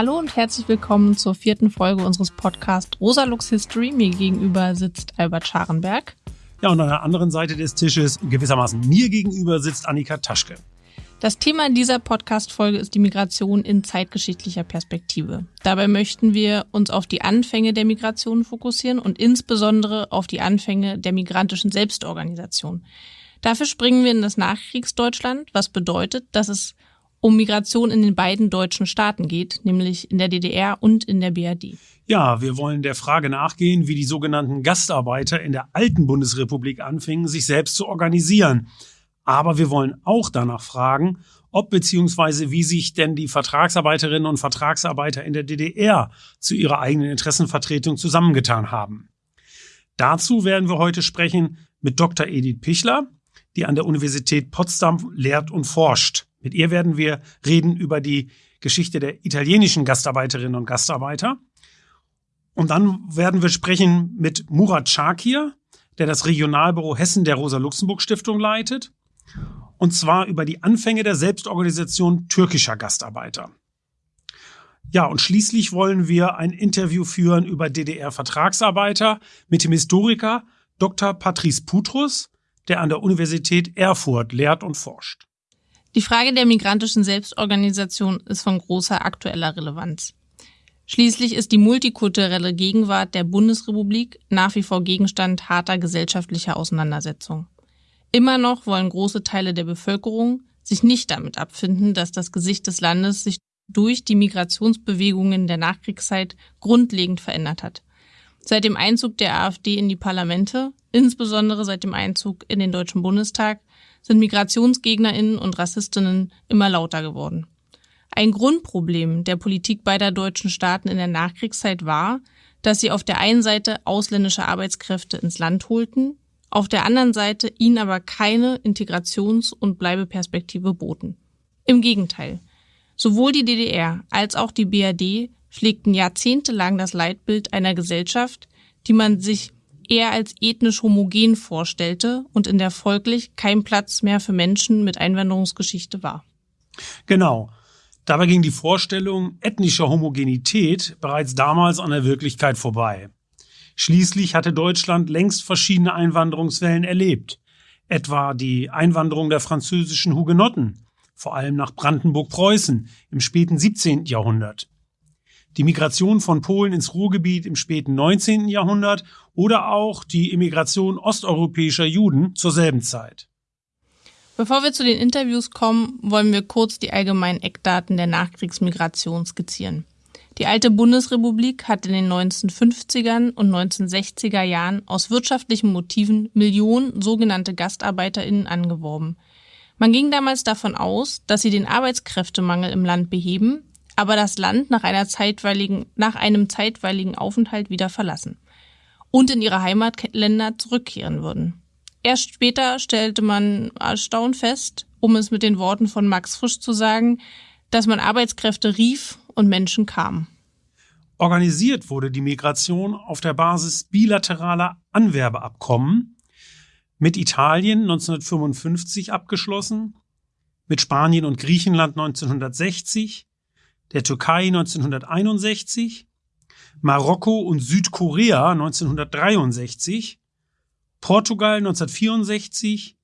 Hallo und herzlich willkommen zur vierten Folge unseres Podcasts Rosa Lux History. Mir gegenüber sitzt Albert Scharenberg. Ja, und an der anderen Seite des Tisches, gewissermaßen mir gegenüber, sitzt Annika Taschke. Das Thema dieser Podcast-Folge ist die Migration in zeitgeschichtlicher Perspektive. Dabei möchten wir uns auf die Anfänge der Migration fokussieren und insbesondere auf die Anfänge der migrantischen Selbstorganisation. Dafür springen wir in das Nachkriegsdeutschland, was bedeutet, dass es um Migration in den beiden deutschen Staaten geht, nämlich in der DDR und in der BRD. Ja, wir wollen der Frage nachgehen, wie die sogenannten Gastarbeiter in der alten Bundesrepublik anfingen, sich selbst zu organisieren. Aber wir wollen auch danach fragen, ob bzw. wie sich denn die Vertragsarbeiterinnen und Vertragsarbeiter in der DDR zu ihrer eigenen Interessenvertretung zusammengetan haben. Dazu werden wir heute sprechen mit Dr. Edith Pichler, die an der Universität Potsdam lehrt und forscht. Mit ihr werden wir reden über die Geschichte der italienischen Gastarbeiterinnen und Gastarbeiter. Und dann werden wir sprechen mit Murat Shakir, der das Regionalbüro Hessen der Rosa-Luxemburg-Stiftung leitet und zwar über die Anfänge der Selbstorganisation türkischer Gastarbeiter. Ja, und schließlich wollen wir ein Interview führen über DDR-Vertragsarbeiter mit dem Historiker Dr. Patrice Putrus, der an der Universität Erfurt lehrt und forscht. Die Frage der migrantischen Selbstorganisation ist von großer aktueller Relevanz. Schließlich ist die multikulturelle Gegenwart der Bundesrepublik nach wie vor Gegenstand harter gesellschaftlicher Auseinandersetzung. Immer noch wollen große Teile der Bevölkerung sich nicht damit abfinden, dass das Gesicht des Landes sich durch die Migrationsbewegungen der Nachkriegszeit grundlegend verändert hat. Seit dem Einzug der AfD in die Parlamente, insbesondere seit dem Einzug in den Deutschen Bundestag, sind Migrationsgegnerinnen und Rassistinnen immer lauter geworden. Ein Grundproblem der Politik beider deutschen Staaten in der Nachkriegszeit war, dass sie auf der einen Seite ausländische Arbeitskräfte ins Land holten, auf der anderen Seite ihnen aber keine Integrations- und Bleibeperspektive boten. Im Gegenteil. Sowohl die DDR als auch die BRD pflegten jahrzehntelang das Leitbild einer Gesellschaft, die man sich eher als ethnisch homogen vorstellte und in der folglich kein Platz mehr für Menschen mit Einwanderungsgeschichte war. Genau. Dabei ging die Vorstellung ethnischer Homogenität bereits damals an der Wirklichkeit vorbei. Schließlich hatte Deutschland längst verschiedene Einwanderungswellen erlebt, etwa die Einwanderung der französischen Hugenotten, vor allem nach Brandenburg-Preußen im späten 17. Jahrhundert, die Migration von Polen ins Ruhrgebiet im späten 19. Jahrhundert oder auch die Immigration osteuropäischer Juden zur selben Zeit. Bevor wir zu den Interviews kommen, wollen wir kurz die allgemeinen Eckdaten der Nachkriegsmigration skizzieren. Die alte Bundesrepublik hat in den 1950ern und 1960er Jahren aus wirtschaftlichen Motiven Millionen sogenannte GastarbeiterInnen angeworben. Man ging damals davon aus, dass sie den Arbeitskräftemangel im Land beheben, aber das Land nach, einer zeitweiligen, nach einem zeitweiligen Aufenthalt wieder verlassen und in ihre Heimatländer zurückkehren würden. Erst später stellte man erstaunt fest, um es mit den Worten von Max Frisch zu sagen, dass man Arbeitskräfte rief und Menschen kamen. Organisiert wurde die Migration auf der Basis bilateraler Anwerbeabkommen mit Italien 1955 abgeschlossen, mit Spanien und Griechenland 1960, der Türkei 1961, Marokko und Südkorea 1963, Portugal 1964,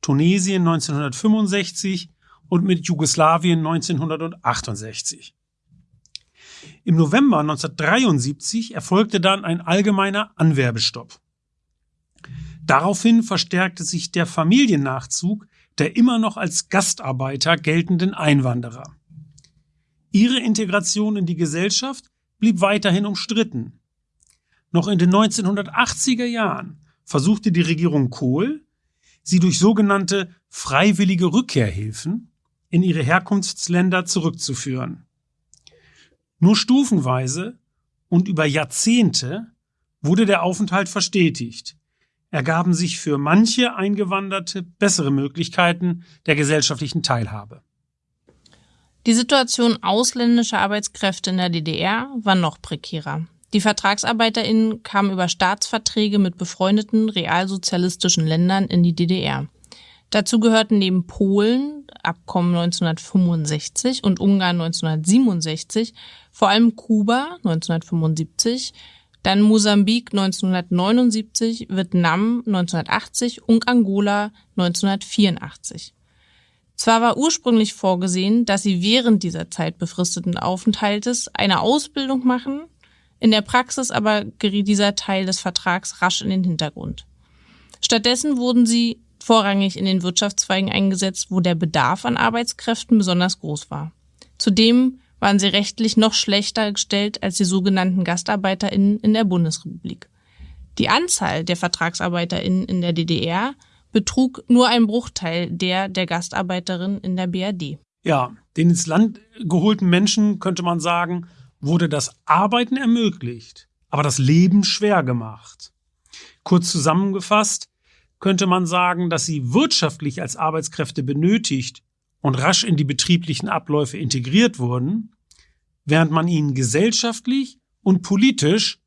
Tunesien 1965 und mit Jugoslawien 1968. Im November 1973 erfolgte dann ein allgemeiner Anwerbestopp. Daraufhin verstärkte sich der Familiennachzug der immer noch als Gastarbeiter geltenden Einwanderer. Ihre Integration in die Gesellschaft blieb weiterhin umstritten. Noch in den 1980er Jahren versuchte die Regierung Kohl, sie durch sogenannte freiwillige Rückkehrhilfen in ihre Herkunftsländer zurückzuführen. Nur stufenweise und über Jahrzehnte wurde der Aufenthalt verstetigt, ergaben sich für manche Eingewanderte bessere Möglichkeiten der gesellschaftlichen Teilhabe. Die Situation ausländischer Arbeitskräfte in der DDR war noch prekärer. Die VertragsarbeiterInnen kamen über Staatsverträge mit befreundeten realsozialistischen Ländern in die DDR. Dazu gehörten neben Polen Assoziierungsabkommen 1965 und Ungarn 1967, vor allem Kuba 1975, dann Mosambik 1979, Vietnam 1980 und Angola 1984. Zwar war ursprünglich vorgesehen, dass sie während dieser Zeit befristeten Aufenthaltes eine Ausbildung machen, in der Praxis aber geriet dieser Teil des Vertrags rasch in den Hintergrund. Stattdessen wurden sie vorrangig in den Wirtschaftszweigen eingesetzt, wo der Bedarf an Arbeitskräften besonders groß war. Zudem waren sie rechtlich noch schlechter gestellt als die sogenannten GastarbeiterInnen in der Bundesrepublik. Die Anzahl der VertragsarbeiterInnen in der DDR betrug nur ein Bruchteil der der Gastarbeiterin in der BRD. Ja, den ins Land geholten Menschen, könnte man sagen, wurde das Arbeiten ermöglicht, aber das Leben schwer gemacht. Kurz zusammengefasst könnte man sagen, dass sie wirtschaftlich als Arbeitskräfte benötigt und rasch in die betrieblichen Abläufe integriert wurden, während man ihnen gesellschaftlich und politisch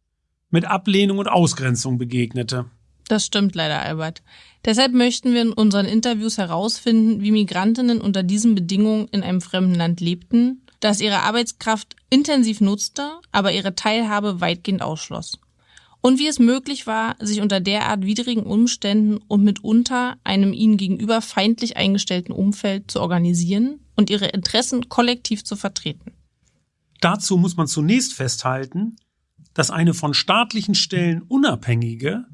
mit Ablehnung und Ausgrenzung begegnete. Das stimmt leider, Albert. Deshalb möchten wir in unseren Interviews herausfinden, wie Migrantinnen unter diesen Bedingungen in einem fremden Land lebten, das ihre Arbeitskraft intensiv nutzte, aber ihre Teilhabe weitgehend ausschloss und wie es möglich war, sich unter derart widrigen Umständen und mitunter einem ihnen gegenüber feindlich eingestellten Umfeld zu organisieren und ihre Interessen kollektiv zu vertreten. Dazu muss man zunächst festhalten, dass eine von staatlichen Stellen unabhängige,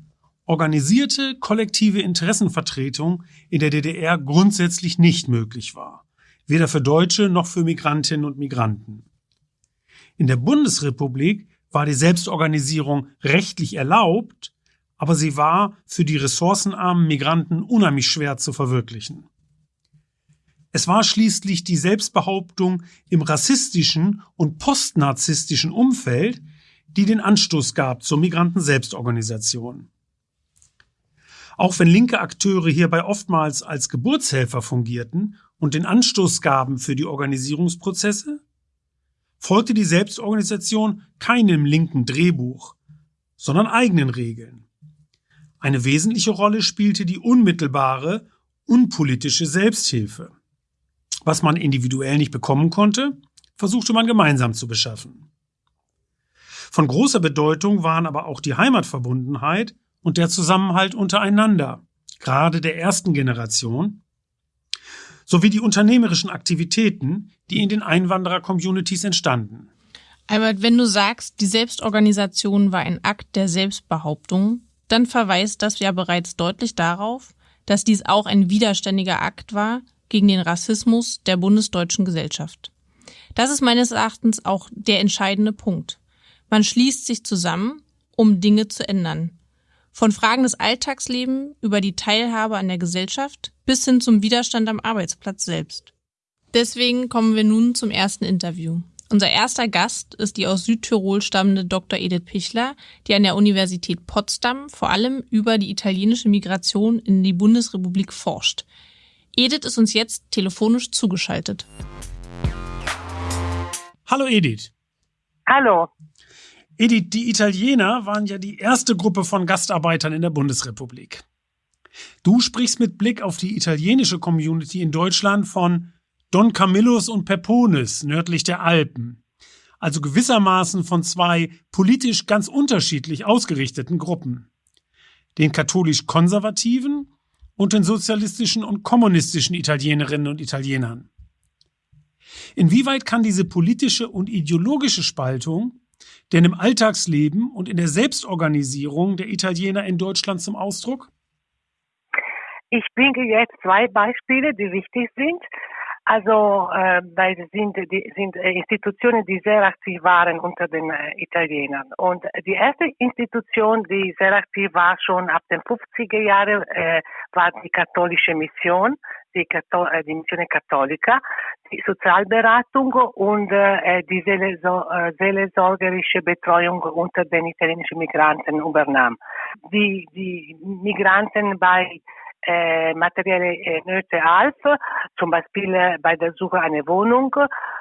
organisierte kollektive Interessenvertretung in der DDR grundsätzlich nicht möglich war, weder für Deutsche noch für Migrantinnen und Migranten. In der Bundesrepublik war die Selbstorganisierung rechtlich erlaubt, aber sie war für die ressourcenarmen Migranten unheimlich schwer zu verwirklichen. Es war schließlich die Selbstbehauptung im rassistischen und postnarzistischen Umfeld, die den Anstoß gab zur Migranten-Selbstorganisation. Auch wenn linke Akteure hierbei oftmals als Geburtshelfer fungierten und den Anstoß gaben für die Organisierungsprozesse, folgte die Selbstorganisation keinem linken Drehbuch, sondern eigenen Regeln. Eine wesentliche Rolle spielte die unmittelbare, unpolitische Selbsthilfe. Was man individuell nicht bekommen konnte, versuchte man gemeinsam zu beschaffen. Von großer Bedeutung waren aber auch die Heimatverbundenheit und der Zusammenhalt untereinander, gerade der ersten Generation, sowie die unternehmerischen Aktivitäten, die in den Einwanderer-Communities entstanden. Albert, wenn du sagst, die Selbstorganisation war ein Akt der Selbstbehauptung, dann verweist das ja bereits deutlich darauf, dass dies auch ein widerständiger Akt war gegen den Rassismus der bundesdeutschen Gesellschaft. Das ist meines Erachtens auch der entscheidende Punkt. Man schließt sich zusammen, um Dinge zu ändern. Von Fragen des Alltagslebens über die Teilhabe an der Gesellschaft bis hin zum Widerstand am Arbeitsplatz selbst. Deswegen kommen wir nun zum ersten Interview. Unser erster Gast ist die aus Südtirol stammende Dr. Edith Pichler, die an der Universität Potsdam vor allem über die italienische Migration in die Bundesrepublik forscht. Edith ist uns jetzt telefonisch zugeschaltet. Hallo Edith. Hallo. Edith, die Italiener waren ja die erste Gruppe von Gastarbeitern in der Bundesrepublik. Du sprichst mit Blick auf die italienische Community in Deutschland von Don Camillus und Peponis nördlich der Alpen, also gewissermaßen von zwei politisch ganz unterschiedlich ausgerichteten Gruppen, den katholisch-konservativen und den sozialistischen und kommunistischen Italienerinnen und Italienern. Inwieweit kann diese politische und ideologische Spaltung denn im Alltagsleben und in der Selbstorganisierung der Italiener in Deutschland zum Ausdruck? Ich bringe jetzt zwei Beispiele, die wichtig sind. Also, äh, weil es sind, die, sind äh, Institutionen, die sehr aktiv waren unter den äh, Italienern. Und die erste Institution, die sehr aktiv war, schon ab den 50er Jahren, äh, war die katholische Mission, die, Kathol die Missione Cattolica, die Sozialberatung und äh, die seelsorgerische Betreuung unter den italienischen Migranten übernahm. Die, die Migranten bei äh, materielle äh, Nöte half, zum Beispiel äh, bei der Suche einer Wohnung,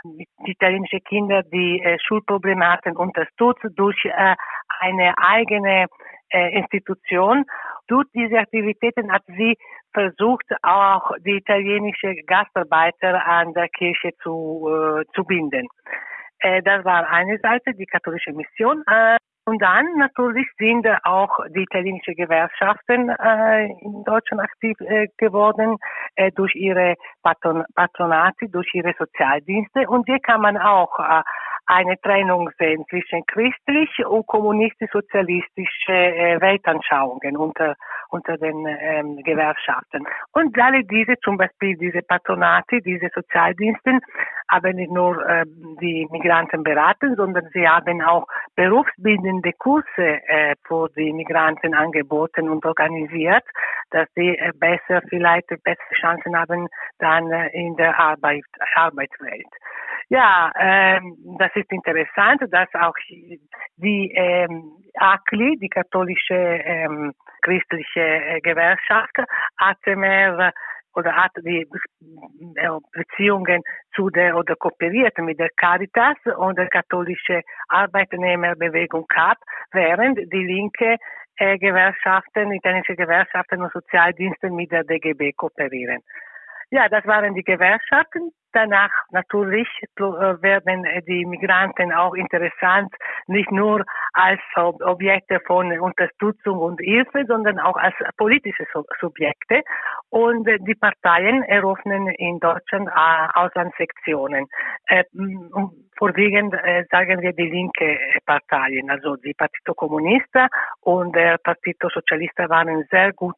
die italienische Kinder, die äh, Schulprobleme hatten, unterstützt durch äh, eine eigene äh, Institution. Durch diese Aktivitäten hat sie versucht, auch die italienische Gastarbeiter an der Kirche zu, äh, zu binden. Äh, das war eine Seite, die katholische Mission. Äh, und dann natürlich sind auch die italienischen Gewerkschaften äh, in Deutschland aktiv äh, geworden äh, durch ihre Patron Patronate, durch ihre Sozialdienste. Und hier kann man auch äh, eine Trennung sehen zwischen christlich und kommunistisch-sozialistische äh, Weltanschauungen unter, unter den ähm, Gewerkschaften. Und alle diese, zum Beispiel diese Patronate, diese Sozialdiensten, haben nicht nur äh, die Migranten beraten, sondern sie haben auch berufsbildende Kurse äh, für die Migranten angeboten und organisiert, dass sie äh, besser, vielleicht bessere Chancen haben dann äh, in der Arbeit, Arbeitswelt. Ja, ähm, das ist interessant, dass auch die ähm, ACLI, die katholische ähm, christliche äh, Gewerkschaft, hatte mehr oder hat die äh, Beziehungen zu der oder kooperiert mit der Caritas und der katholische Arbeitnehmerbewegung CAP, während die linke äh, Gewerkschaften, italienische Gewerkschaften und Sozialdienste mit der DGB kooperieren. Ja, das waren die Gewerkschaften. Danach natürlich äh, werden die Migranten auch interessant, nicht nur als Objekte von Unterstützung und Hilfe, sondern auch als politische Subjekte. Und die Parteien eröffnen in Deutschland äh, Auslandssektionen. Äh, vorwiegend sagen wir die linke Parteien, also die Partito Comunista und der Partito Socialista waren sehr gut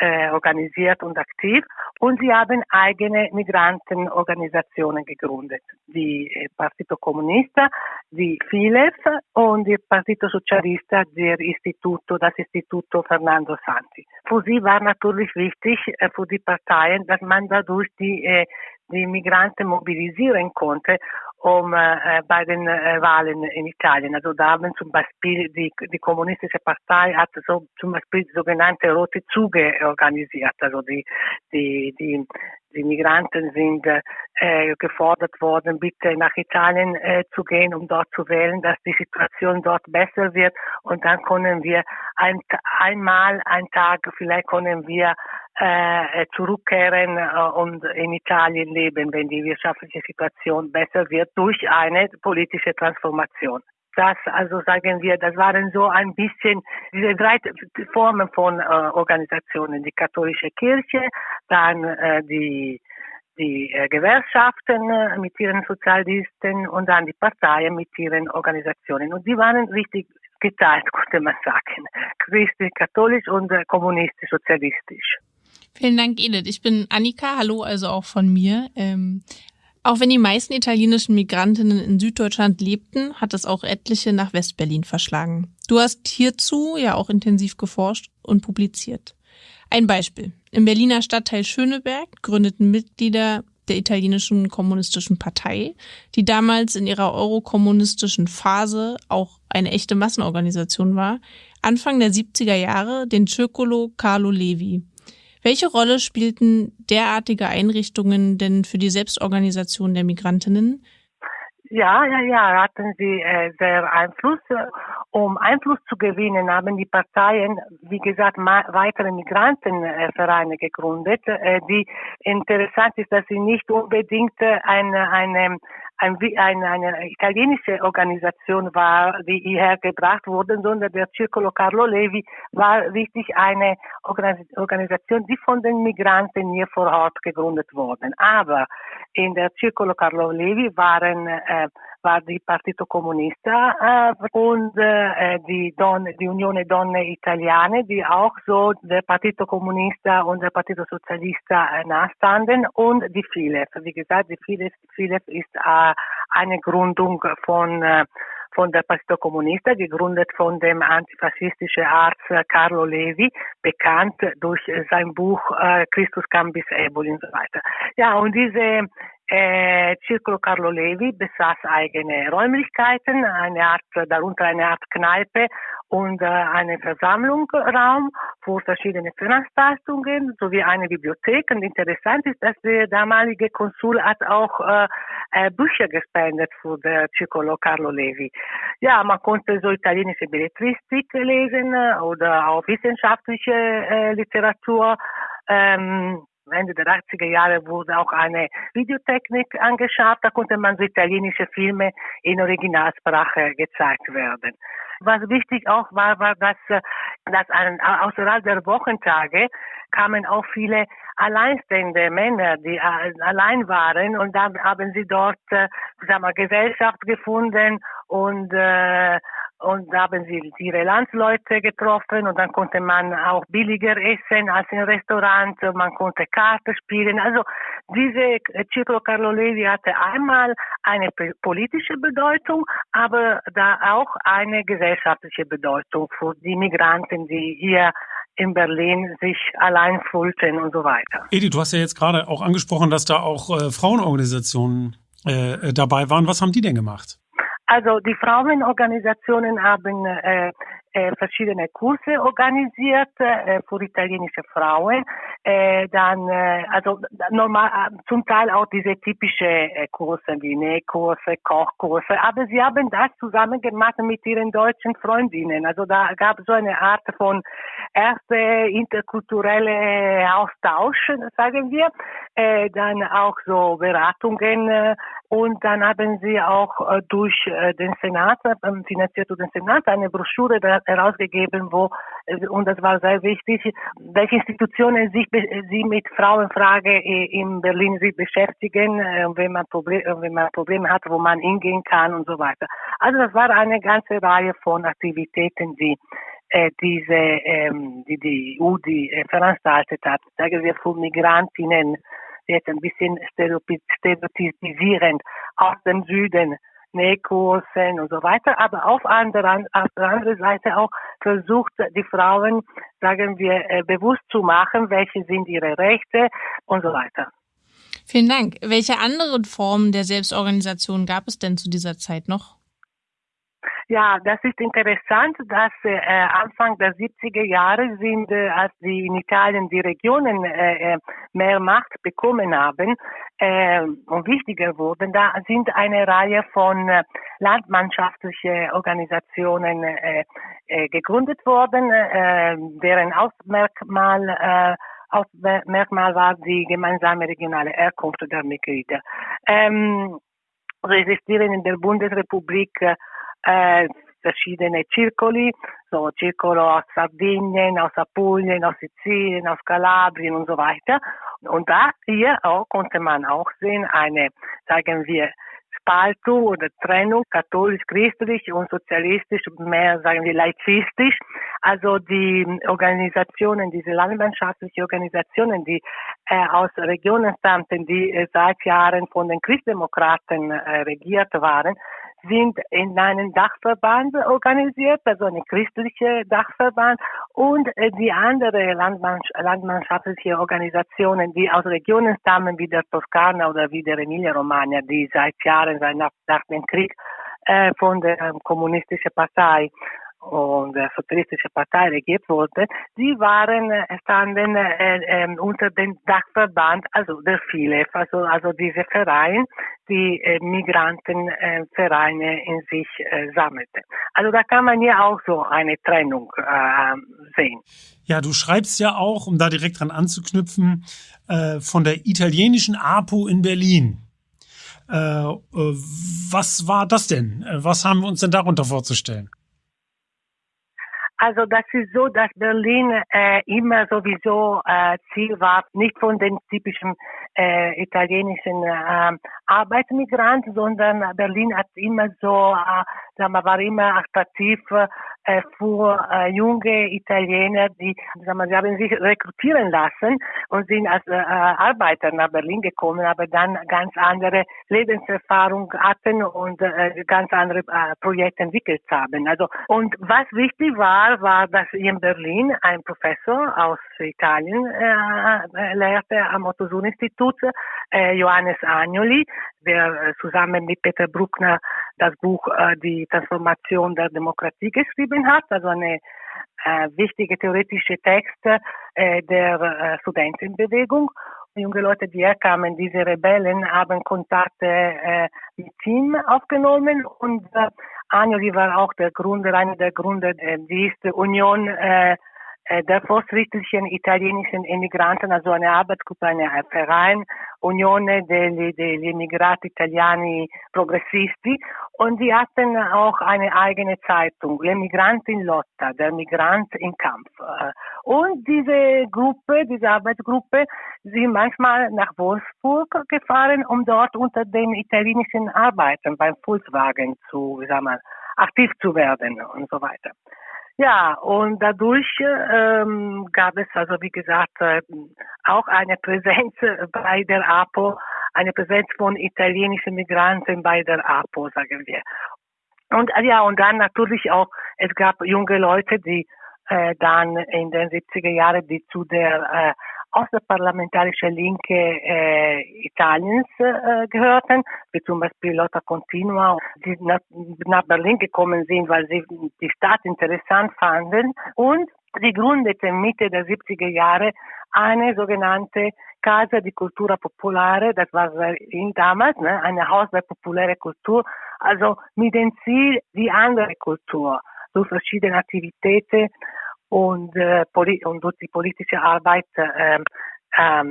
organisiert und aktiv und sie haben eigene Migranten Migrantenorganisationen gegründet. Die äh, Partito Comunista, die FILEF und die Partito Socialista, der Instituto, das Instituto Fernando Santi. Für sie war natürlich wichtig, äh, für die Parteien, dass man dadurch die, äh, die Migranten mobilisieren konnte um äh, bei den äh, Wahlen in Italien. Also da haben zum Beispiel die, die kommunistische Partei hat so zum Beispiel sogenannte rote Züge organisiert. Also die, die, die, die Migranten sind äh, gefordert worden, bitte nach Italien äh, zu gehen, um dort zu wählen, dass die Situation dort besser wird. Und dann können wir ein, einmal, einen Tag, vielleicht können wir äh, zurückkehren äh, und in Italien leben, wenn die wirtschaftliche Situation besser wird durch eine politische Transformation. Das, also sagen wir, das waren so ein bisschen diese drei Formen von äh, Organisationen, die katholische Kirche, dann äh, die die äh, Gewerkschaften äh, mit ihren Sozialdiensten und dann die Parteien mit ihren Organisationen. Und die waren richtig geteilt, könnte man sagen. Christlich-katholisch und äh, kommunistisch-sozialistisch. Vielen Dank, Edith. Ich bin Annika. Hallo, also auch von mir. Ähm, auch wenn die meisten italienischen Migrantinnen in Süddeutschland lebten, hat es auch etliche nach Westberlin verschlagen. Du hast hierzu ja auch intensiv geforscht und publiziert. Ein Beispiel. Im Berliner Stadtteil Schöneberg gründeten Mitglieder der italienischen kommunistischen Partei, die damals in ihrer eurokommunistischen Phase auch eine echte Massenorganisation war, Anfang der 70er Jahre den Circolo Carlo Levi. Welche Rolle spielten derartige Einrichtungen denn für die Selbstorganisation der Migrantinnen? Ja, ja, ja, hatten sie äh, sehr Einfluss. Um Einfluss zu gewinnen, haben die Parteien, wie gesagt, weitere Migrantenvereine gegründet. Äh, die interessant ist, dass sie nicht unbedingt eine, eine ein, eine, eine italienische Organisation war, die hierher gebracht wurde, sondern der Circolo Carlo Levi war richtig eine Organisation, die von den Migranten hier vor Ort gegründet wurde. Aber in der Circolo Carlo Levi waren äh, war die Partito Comunista äh, und äh, die, Don, die Unione Donne Italiane, die auch so der Partito Comunista und der Partito Socialista äh, nahestanden und die FILEF. Wie gesagt, die FILEF, FILEF ist äh, eine Gründung von äh, von der Partito Comunista, gegründet von dem antifaschistischen Arzt Carlo Levi, bekannt durch sein Buch äh, Christus Cambis Eboli und so weiter. Ja, und diese Äh, Circolo Carlo Levi besaß eigene Räumlichkeiten, eine Art, darunter eine Art Kneipe und äh, einen Versammlungsraum für verschiedene Veranstaltungen sowie eine Bibliothek. Und interessant ist, dass der damalige Konsul hat auch äh, äh, Bücher gespendet für der Circolo Carlo Levi. Ja, man konnte so italienische Belletristik lesen äh, oder auch wissenschaftliche äh, Literatur. Ähm, Ende der 80er Jahre wurde auch eine Videotechnik angeschafft. Da konnte man so italienische Filme in Originalsprache gezeigt werden. Was wichtig auch war, war, dass, dass außerhalb der Wochentage kamen auch viele alleinstehende Männer, die allein waren und dann haben sie dort, äh, sagen wir, Gesellschaft gefunden und äh, und da haben sie ihre Landsleute getroffen und dann konnte man auch billiger essen als im Restaurant, man konnte Karte spielen. Also diese Ciclo Carlo Levi hatte einmal eine politische Bedeutung, aber da auch eine gesellschaftliche Bedeutung für die Migranten, die hier in Berlin sich allein fühlten und so weiter. Edi, du hast ja jetzt gerade auch angesprochen, dass da auch äh, Frauenorganisationen äh, dabei waren. Was haben die denn gemacht? Also die Frauenorganisationen haben äh, äh, verschiedene Kurse organisiert äh, für italienische Frauen. Äh, dann äh, also normal zum Teil auch diese typische Kurse wie Nähkurse, Kochkurse, aber sie haben das zusammen gemacht mit ihren deutschen Freundinnen. Also da gab es so eine Art von erste interkulturelle Austausch, sagen wir, äh, dann auch so Beratungen äh, und dann haben sie auch äh, durch äh, den Senat, äh, finanziert durch den Senat, eine Broschüre herausgegeben, wo, äh, und das war sehr wichtig, welche Institutionen sich, sie mit Frauenfrage in Berlin sich beschäftigen, äh, wenn man Probleme, äh, wenn man Probleme hat, wo man hingehen kann und so weiter. Also das war eine ganze Reihe von Aktivitäten, die äh, diese, ähm, die die EU die, äh, veranstaltet hat. Sagen wir für Migrantinnen, jetzt ein bisschen stereotypisierend aus dem Süden, Nähkursen und so weiter, aber auf, anderen, auf der anderen Seite auch versucht, die Frauen, sagen wir, äh, bewusst zu machen, welche sind ihre Rechte und so weiter. Vielen Dank. Welche anderen Formen der Selbstorganisation gab es denn zu dieser Zeit noch? Ja, das ist interessant, dass äh, Anfang der 70er Jahre sind, äh, als die in Italien die Regionen äh, äh mehr Macht bekommen haben äh, und wichtiger wurden, da sind eine Reihe von äh, landmannschaftlichen Organisationen äh, äh, gegründet worden, äh, deren Ausmerkmal äh, Ausmerkmal war die gemeinsame regionale Herkunft der Mitglieder. Ähm, resistieren in der Bundesrepublik äh, verschiedene Circoli, so Circolo aus Sardinien, aus Apulien, aus Sizilien, aus Kalabrien und so weiter. Und da hier auch konnte man auch sehen, eine, sagen wir, Spaltung oder Trennung katholisch-christlich und sozialistisch, mehr sagen wir laizistisch. Also die Organisationen, diese landwirtschaftlichen Organisationen, die äh, aus Regionen stammten, die äh, seit Jahren von den Christdemokraten äh, regiert waren, sind in einem Dachverband organisiert, also eine christliche Dachverband. Und äh, die andere landmannschaftliche Organisationen, die aus Regionen stammen wie der Toskana oder wie der Emilia-Romagna, die seit Jahren, seit nach, nach dem Krieg äh, von der ähm, kommunistischen Partei und der Sozialistische Partei regiert wurde, die waren äh, standen äh, äh, unter dem Dachverband, also der FILEF, also, also diese Verein, die äh, Migrantenvereine äh, in sich äh, sammelte. Also da kann man ja auch so eine Trennung äh, sehen. Ja, du schreibst ja auch, um da direkt dran anzuknüpfen, äh, von der italienischen APO in Berlin. Äh, äh, was war das denn? Was haben wir uns denn darunter vorzustellen? Also das ist so, dass Berlin äh, immer sowieso äh, Ziel war, nicht von den typischen äh, italienischen äh, Arbeitsmigranten, sondern Berlin hat immer so, äh, sagen wir, war immer attraktiv äh, für äh, junge Italiener, die, sagen wir, sie haben sich rekrutieren lassen und sind als äh, Arbeiter nach Berlin gekommen, aber dann ganz andere Lebenserfahrung hatten und äh, ganz andere äh, Projekte entwickelt haben. Also und was wichtig war, war das in Berlin ein Professor aus Italien, äh, lehrte am Otto-Suhr-Institut, äh, Johannes Agnoli, der zusammen mit Peter Bruckner das Buch äh, Die Transformation der Demokratie geschrieben hat, also eine äh, wichtige theoretische Texte äh, der äh, Studentenbewegung. Junge Leute, die herkamen, diese Rebellen, haben Kontakte äh, mit ihm aufgenommen und äh, Agnoli war auch der Gründer, einer der Gründer äh, dieser Union äh, äh, der fortschrittlichen italienischen Emigranten, also eine Arbeitsgruppe, eine Verein, Unione degli, degli Emigrati Italiani Progressisti. Und die hatten auch eine eigene Zeitung, L'Emigrant in Lotta, der Migrant im Kampf. Äh, und diese Gruppe, diese Arbeitsgruppe, sind manchmal nach Wolfsburg gefahren, um dort unter den italienischen Arbeitern beim Volkswagen zu, wie sagen wir, aktiv zu werden und so weiter. Ja, und dadurch ähm, gab es also, wie gesagt, äh, auch eine Präsenz bei der APO, eine Präsenz von italienischen Migranten bei der APO, sagen wir. Und äh, ja, und dann natürlich auch, es gab junge Leute, die äh, dann in den 70er Jahren, die zu der äh, außerparlamentarische Linke äh, Italiens äh, gehörten, wie zum Beispiel Lotta Continua, die nach, nach Berlin gekommen sind, weil sie die Stadt interessant fanden. Und sie gründeten Mitte der 70er Jahre eine sogenannte Casa di Cultura Popolare, das war in damals, ne, eine Haus der populäre Kultur, also mit dem Ziel, die andere Kultur durch verschiedene Aktivitäten und, äh, und durch die politische Arbeit äh, äh,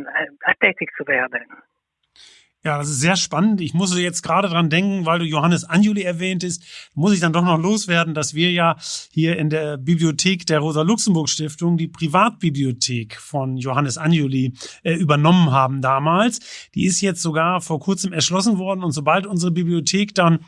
tätig zu werden. Ja, das ist sehr spannend. Ich muss jetzt gerade dran denken, weil du Johannes Anjuli erwähntest, muss ich dann doch noch loswerden, dass wir ja hier in der Bibliothek der Rosa-Luxemburg-Stiftung die Privatbibliothek von Johannes Anjuli äh, übernommen haben damals. Die ist jetzt sogar vor kurzem erschlossen worden und sobald unsere Bibliothek dann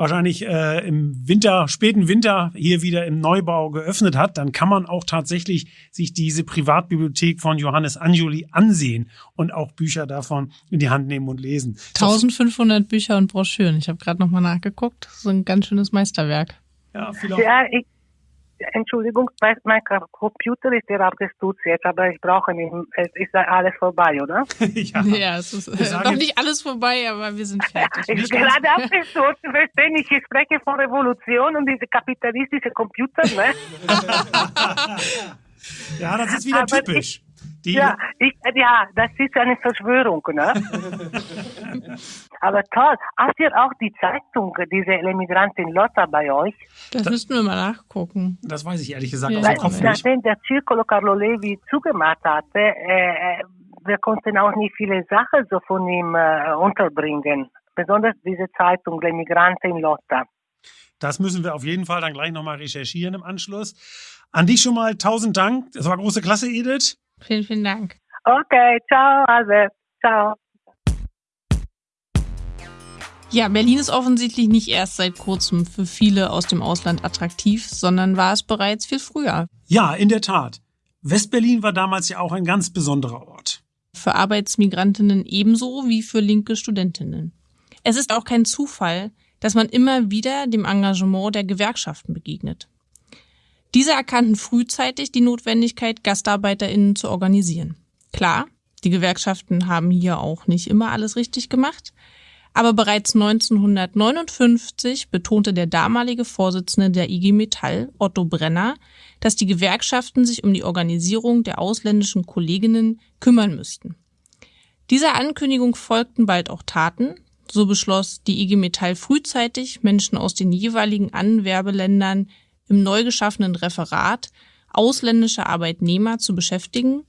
wahrscheinlich äh, im Winter, späten Winter hier wieder im Neubau geöffnet hat, dann kann man auch tatsächlich sich diese Privatbibliothek von Johannes Anjuli ansehen und auch Bücher davon in die Hand nehmen und lesen. 1500 Bücher und Broschüren. Ich habe gerade nochmal nachgeguckt. Das ist ein ganz schönes Meisterwerk. Ja, viel ja ich, Entschuldigung, mein Computer ist ja abgestürzt jetzt, aber ich brauche nicht, es ist alles vorbei, oder? ja, ja, es ist noch nicht alles vorbei, aber wir sind fertig. ich bin gerade abgestürzt, verstehen ich, ich spreche von Revolution und diese kapitalistische Computer, ne? ja, das ist wieder aber typisch. Ich, die ja, ich, ja, das ist eine Verschwörung, ne? Aber toll. Habt ihr auch die Zeitung, diese Emigrantin Lotta bei euch? Das, das müssten wir mal nachgucken. Das weiß ich ehrlich gesagt ja. aus dem Kopf nicht. Nachdem der Circolo Carlo Levi zugemacht hatte, äh, wir konnten auch nicht viele Sachen so von ihm äh, unterbringen. Besonders diese Zeitung, Emigrantin Lotta. Das müssen wir auf jeden Fall dann gleich nochmal recherchieren im Anschluss. An dich schon mal tausend Dank. Das war große Klasse, Edith. Vielen, vielen Dank. Okay, ciao, Albert. Ciao. Ja, Berlin ist offensichtlich nicht erst seit kurzem für viele aus dem Ausland attraktiv, sondern war es bereits viel früher. Ja, in der Tat. Westberlin war damals ja auch ein ganz besonderer Ort. Für Arbeitsmigrantinnen ebenso wie für linke Studentinnen. Es ist auch kein Zufall, dass man immer wieder dem Engagement der Gewerkschaften begegnet. Diese erkannten frühzeitig die Notwendigkeit, GastarbeiterInnen zu organisieren. Klar, die Gewerkschaften haben hier auch nicht immer alles richtig gemacht, aber bereits 1959 betonte der damalige Vorsitzende der IG Metall, Otto Brenner, dass die Gewerkschaften sich um die Organisierung der ausländischen Kolleginnen kümmern müssten. Dieser Ankündigung folgten bald auch Taten. So beschloss die IG Metall frühzeitig, Menschen aus den jeweiligen Anwerbeländern im neu geschaffenen Referat ausländische Arbeitnehmer zu beschäftigen,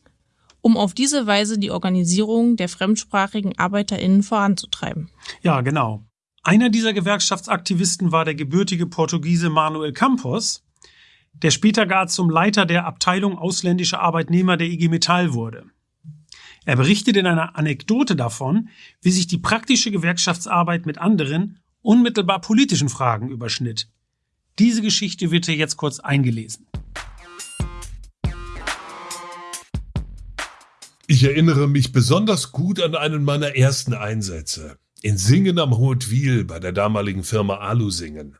um auf diese Weise die Organisierung der fremdsprachigen ArbeiterInnen voranzutreiben. Ja, genau. Einer dieser Gewerkschaftsaktivisten war der gebürtige Portugiese Manuel Campos, der später gar zum Leiter der Abteilung ausländische Arbeitnehmer der IG Metall wurde. Er berichtet in einer Anekdote davon, wie sich die praktische Gewerkschaftsarbeit mit anderen, unmittelbar politischen Fragen überschnitt. Diese Geschichte wird hier jetzt kurz eingelesen. Ich erinnere mich besonders gut an einen meiner ersten Einsätze. In Singen am Hautwil bei der damaligen Firma Alusingen.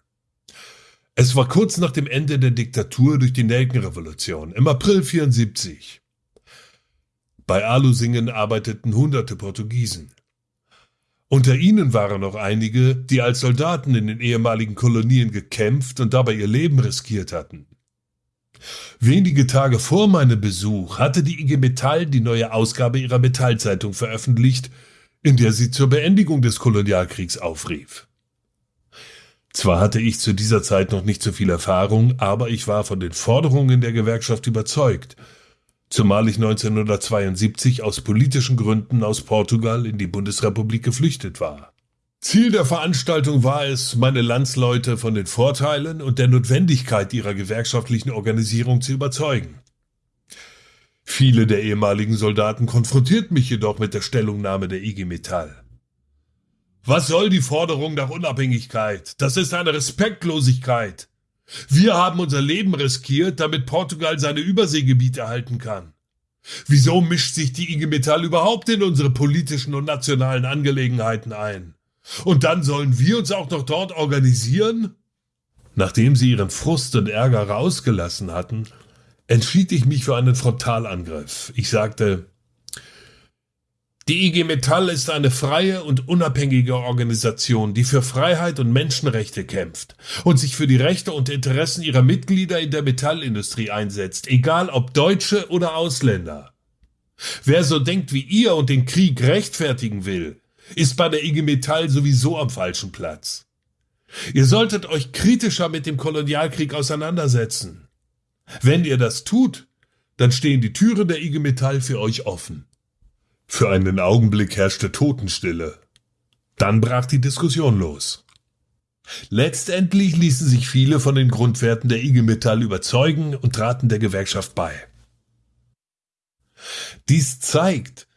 Es war kurz nach dem Ende der Diktatur durch die Nelkenrevolution im April 74. Bei Alusingen arbeiteten hunderte Portugiesen. Unter ihnen waren noch einige, die als Soldaten in den ehemaligen Kolonien gekämpft und dabei ihr Leben riskiert hatten. Wenige Tage vor meinem Besuch hatte die IG Metall die neue Ausgabe ihrer Metallzeitung veröffentlicht, in der sie zur Beendigung des Kolonialkriegs aufrief. Zwar hatte ich zu dieser Zeit noch nicht so viel Erfahrung, aber ich war von den Forderungen der Gewerkschaft überzeugt, zumal ich 1972 aus politischen Gründen aus Portugal in die Bundesrepublik geflüchtet war. Ziel der Veranstaltung war es, meine Landsleute von den Vorteilen und der Notwendigkeit ihrer gewerkschaftlichen Organisierung zu überzeugen. Viele der ehemaligen Soldaten konfrontierten mich jedoch mit der Stellungnahme der IG Metall. Was soll die Forderung nach Unabhängigkeit? Das ist eine Respektlosigkeit. Wir haben unser Leben riskiert, damit Portugal seine Überseegebiete erhalten kann. Wieso mischt sich die IG Metall überhaupt in unsere politischen und nationalen Angelegenheiten ein? Und dann sollen wir uns auch noch dort organisieren? Nachdem sie ihren Frust und Ärger rausgelassen hatten, entschied ich mich für einen Frontalangriff. Ich sagte, die IG Metall ist eine freie und unabhängige Organisation, die für Freiheit und Menschenrechte kämpft und sich für die Rechte und Interessen ihrer Mitglieder in der Metallindustrie einsetzt, egal ob Deutsche oder Ausländer. Wer so denkt wie ihr und den Krieg rechtfertigen will, ist bei der IG Metall sowieso am falschen Platz. Ihr solltet euch kritischer mit dem Kolonialkrieg auseinandersetzen. Wenn ihr das tut, dann stehen die Türen der IG Metall für euch offen. Für einen Augenblick herrschte Totenstille. Dann brach die Diskussion los. Letztendlich ließen sich viele von den Grundwerten der IG Metall überzeugen und traten der Gewerkschaft bei. Dies zeigt,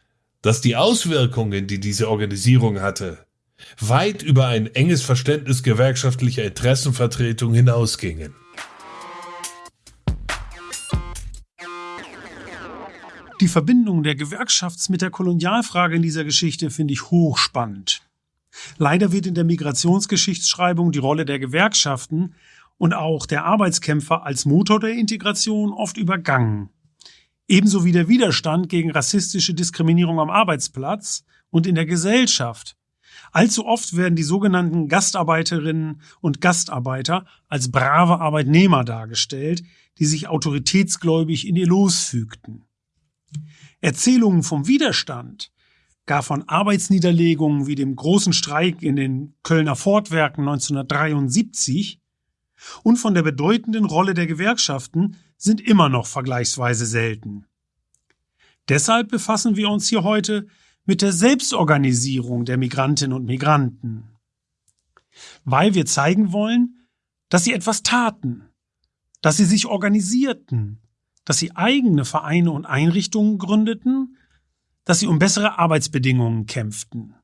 dass die Auswirkungen, die diese Organisierung hatte, weit über ein enges Verständnis gewerkschaftlicher Interessenvertretung hinausgingen. Die Verbindung der Gewerkschafts- mit der Kolonialfrage in dieser Geschichte finde ich hochspannend. Leider wird in der Migrationsgeschichtsschreibung die Rolle der Gewerkschaften und auch der Arbeitskämpfer als Motor der Integration oft übergangen. Ebenso wie der Widerstand gegen rassistische Diskriminierung am Arbeitsplatz und in der Gesellschaft. Allzu oft werden die sogenannten Gastarbeiterinnen und Gastarbeiter als brave Arbeitnehmer dargestellt, die sich autoritätsgläubig in ihr Los fügten. Erzählungen vom Widerstand, gar von Arbeitsniederlegungen wie dem großen Streik in den Kölner Fortwerken 1973 und von der bedeutenden Rolle der Gewerkschaften sind immer noch vergleichsweise selten. Deshalb befassen wir uns hier heute mit der Selbstorganisierung der Migrantinnen und Migranten. Weil wir zeigen wollen, dass sie etwas taten, dass sie sich organisierten, dass sie eigene Vereine und Einrichtungen gründeten, dass sie um bessere Arbeitsbedingungen kämpften.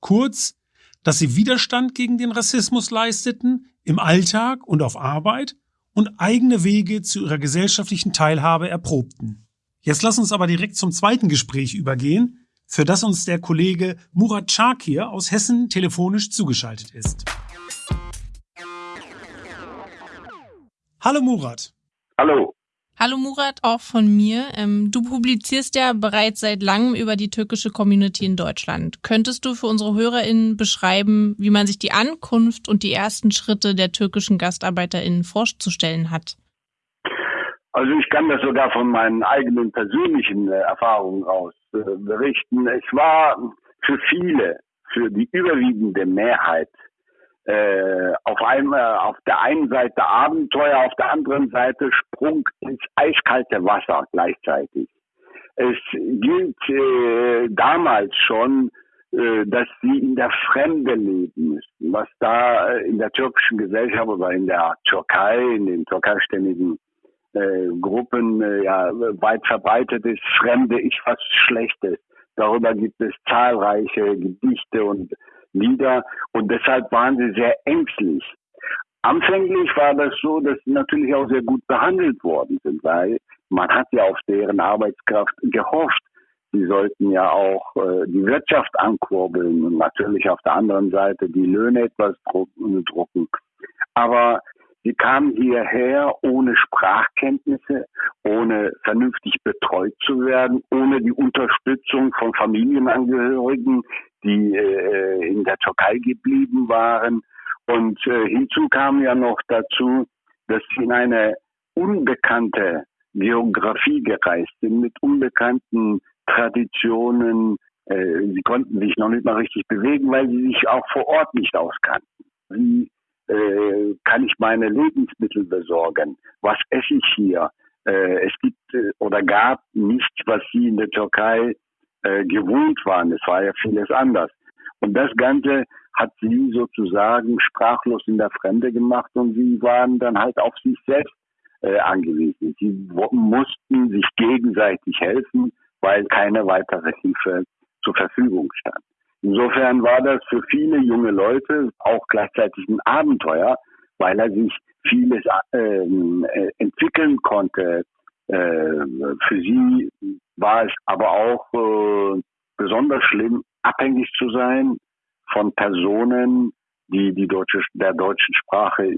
Kurz, dass sie Widerstand gegen den Rassismus leisteten, im Alltag und auf Arbeit und eigene Wege zu ihrer gesellschaftlichen Teilhabe erprobten. Jetzt lass uns aber direkt zum zweiten Gespräch übergehen, für das uns der Kollege Murat Chakir aus Hessen telefonisch zugeschaltet ist. Hallo Murat. Hallo. Hallo Murat, auch von mir. Ähm, du publizierst ja bereits seit langem über die türkische Community in Deutschland. Könntest du für unsere HörerInnen beschreiben, wie man sich die Ankunft und die ersten Schritte der türkischen GastarbeiterInnen vorzustellen hat? Also ich kann das sogar von meinen eigenen persönlichen äh, Erfahrungen aus äh, berichten. Es war für viele, für die überwiegende Mehrheit äh, auf einmal auf der einen Seite Abenteuer, auf der anderen Seite Sprung ins eiskalte Wasser gleichzeitig. Es gilt äh, damals schon, äh, dass sie in der Fremde leben müssen, was da äh, in der türkischen Gesellschaft oder in der Türkei, in den türkeistämmigen äh, Gruppen äh, ja weit verbreitet ist. Fremde ist was Schlechtes. Darüber gibt es zahlreiche Gedichte und Lieder und deshalb waren sie sehr ängstlich. Anfänglich war das so, dass sie natürlich auch sehr gut behandelt worden sind, weil man hat ja auf deren Arbeitskraft gehofft. Sie sollten ja auch äh, die Wirtschaft ankurbeln und natürlich auf der anderen Seite die Löhne etwas drucken. Aber Sie kamen hierher ohne Sprachkenntnisse, ohne vernünftig betreut zu werden, ohne die Unterstützung von Familienangehörigen, die äh, in der Türkei geblieben waren. Und äh, hinzu kam ja noch dazu, dass sie in eine unbekannte Geografie gereist sind, mit unbekannten Traditionen. Äh, sie konnten sich noch nicht mal richtig bewegen, weil sie sich auch vor Ort nicht auskannten. Wie äh, kann ich meine Lebensmittel besorgen? Was esse ich hier? Äh, es gibt äh, oder gab nichts, was sie in der Türkei äh, gewohnt waren. Es war ja vieles anders. Und das Ganze hat sie sozusagen sprachlos in der Fremde gemacht und sie waren dann halt auf sich selbst äh, angewiesen. Sie mussten sich gegenseitig helfen, weil keine weitere Hilfe zur Verfügung stand. Insofern war das für viele junge Leute auch gleichzeitig ein Abenteuer, weil er sich vieles ähm, äh, entwickeln konnte. Äh, für sie war es aber auch äh, besonders schlimm, abhängig zu sein von Personen, die die deutsche, der deutschen Sprache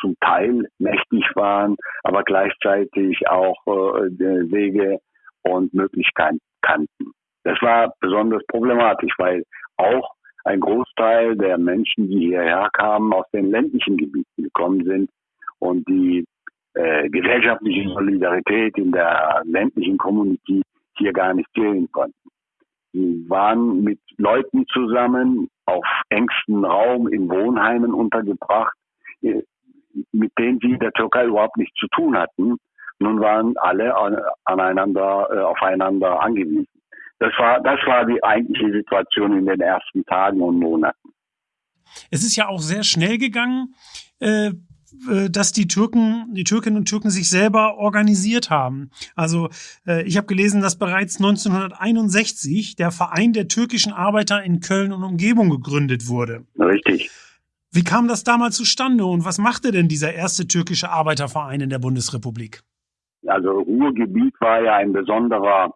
zum Teil mächtig waren, aber gleichzeitig auch äh, Wege und Möglichkeiten kannten. Das war besonders problematisch, weil auch ein Großteil der Menschen, die hierher kamen, aus den ländlichen Gebieten gekommen sind und die äh, gesellschaftliche Solidarität in der ländlichen Community hier gar nicht zählen konnten. Sie waren mit Leuten zusammen auf engstem Raum in Wohnheimen untergebracht, äh, mit denen sie der Türkei überhaupt nichts zu tun hatten. Nun waren alle aneinander, äh, aufeinander angewiesen. Das war, das war die eigentliche Situation in den ersten Tagen und Monaten. Es ist ja auch sehr schnell gegangen, äh, dass die Türken, die Türkinnen und Türken sich selber organisiert haben. Also äh, ich habe gelesen, dass bereits 1961 der Verein der türkischen Arbeiter in Köln und Umgebung gegründet wurde. Richtig. Wie kam das damals zustande und was machte denn dieser erste türkische Arbeiterverein in der Bundesrepublik? Also Ruhrgebiet war ja ein besonderer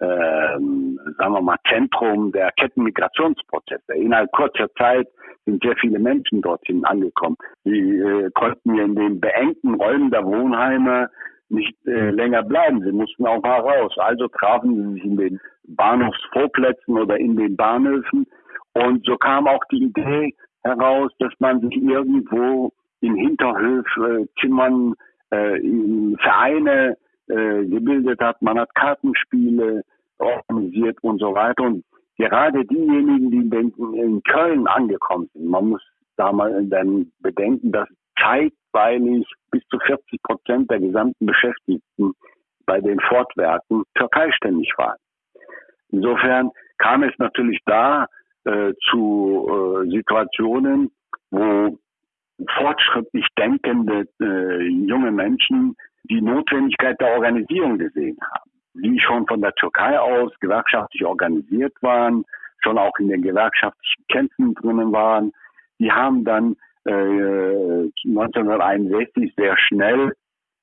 ähm, sagen wir mal, Zentrum der Kettenmigrationsprozesse. Innerhalb kurzer Zeit sind sehr viele Menschen dorthin angekommen. Sie äh, konnten in den beengten Räumen der Wohnheime nicht äh, länger bleiben. Sie mussten auch mal raus. Also trafen sie sich in den Bahnhofsvorplätzen oder in den Bahnhöfen. Und so kam auch die Idee heraus, dass man sich irgendwo in Hinterhöfzimmern, äh, in Vereine äh, gebildet hat. Man hat Kartenspiele organisiert und so weiter. Und gerade diejenigen, die in Köln angekommen sind, man muss da mal dann bedenken, dass zeitweilig bis zu 40 Prozent der gesamten Beschäftigten bei den Fortwerken türkeiständig waren. Insofern kam es natürlich da äh, zu äh, Situationen, wo fortschrittlich denkende äh, junge Menschen die Notwendigkeit der Organisierung gesehen haben. Die schon von der Türkei aus gewerkschaftlich organisiert waren, schon auch in den gewerkschaftlichen Kämpfen drinnen waren. Die haben dann äh, 1961 sehr schnell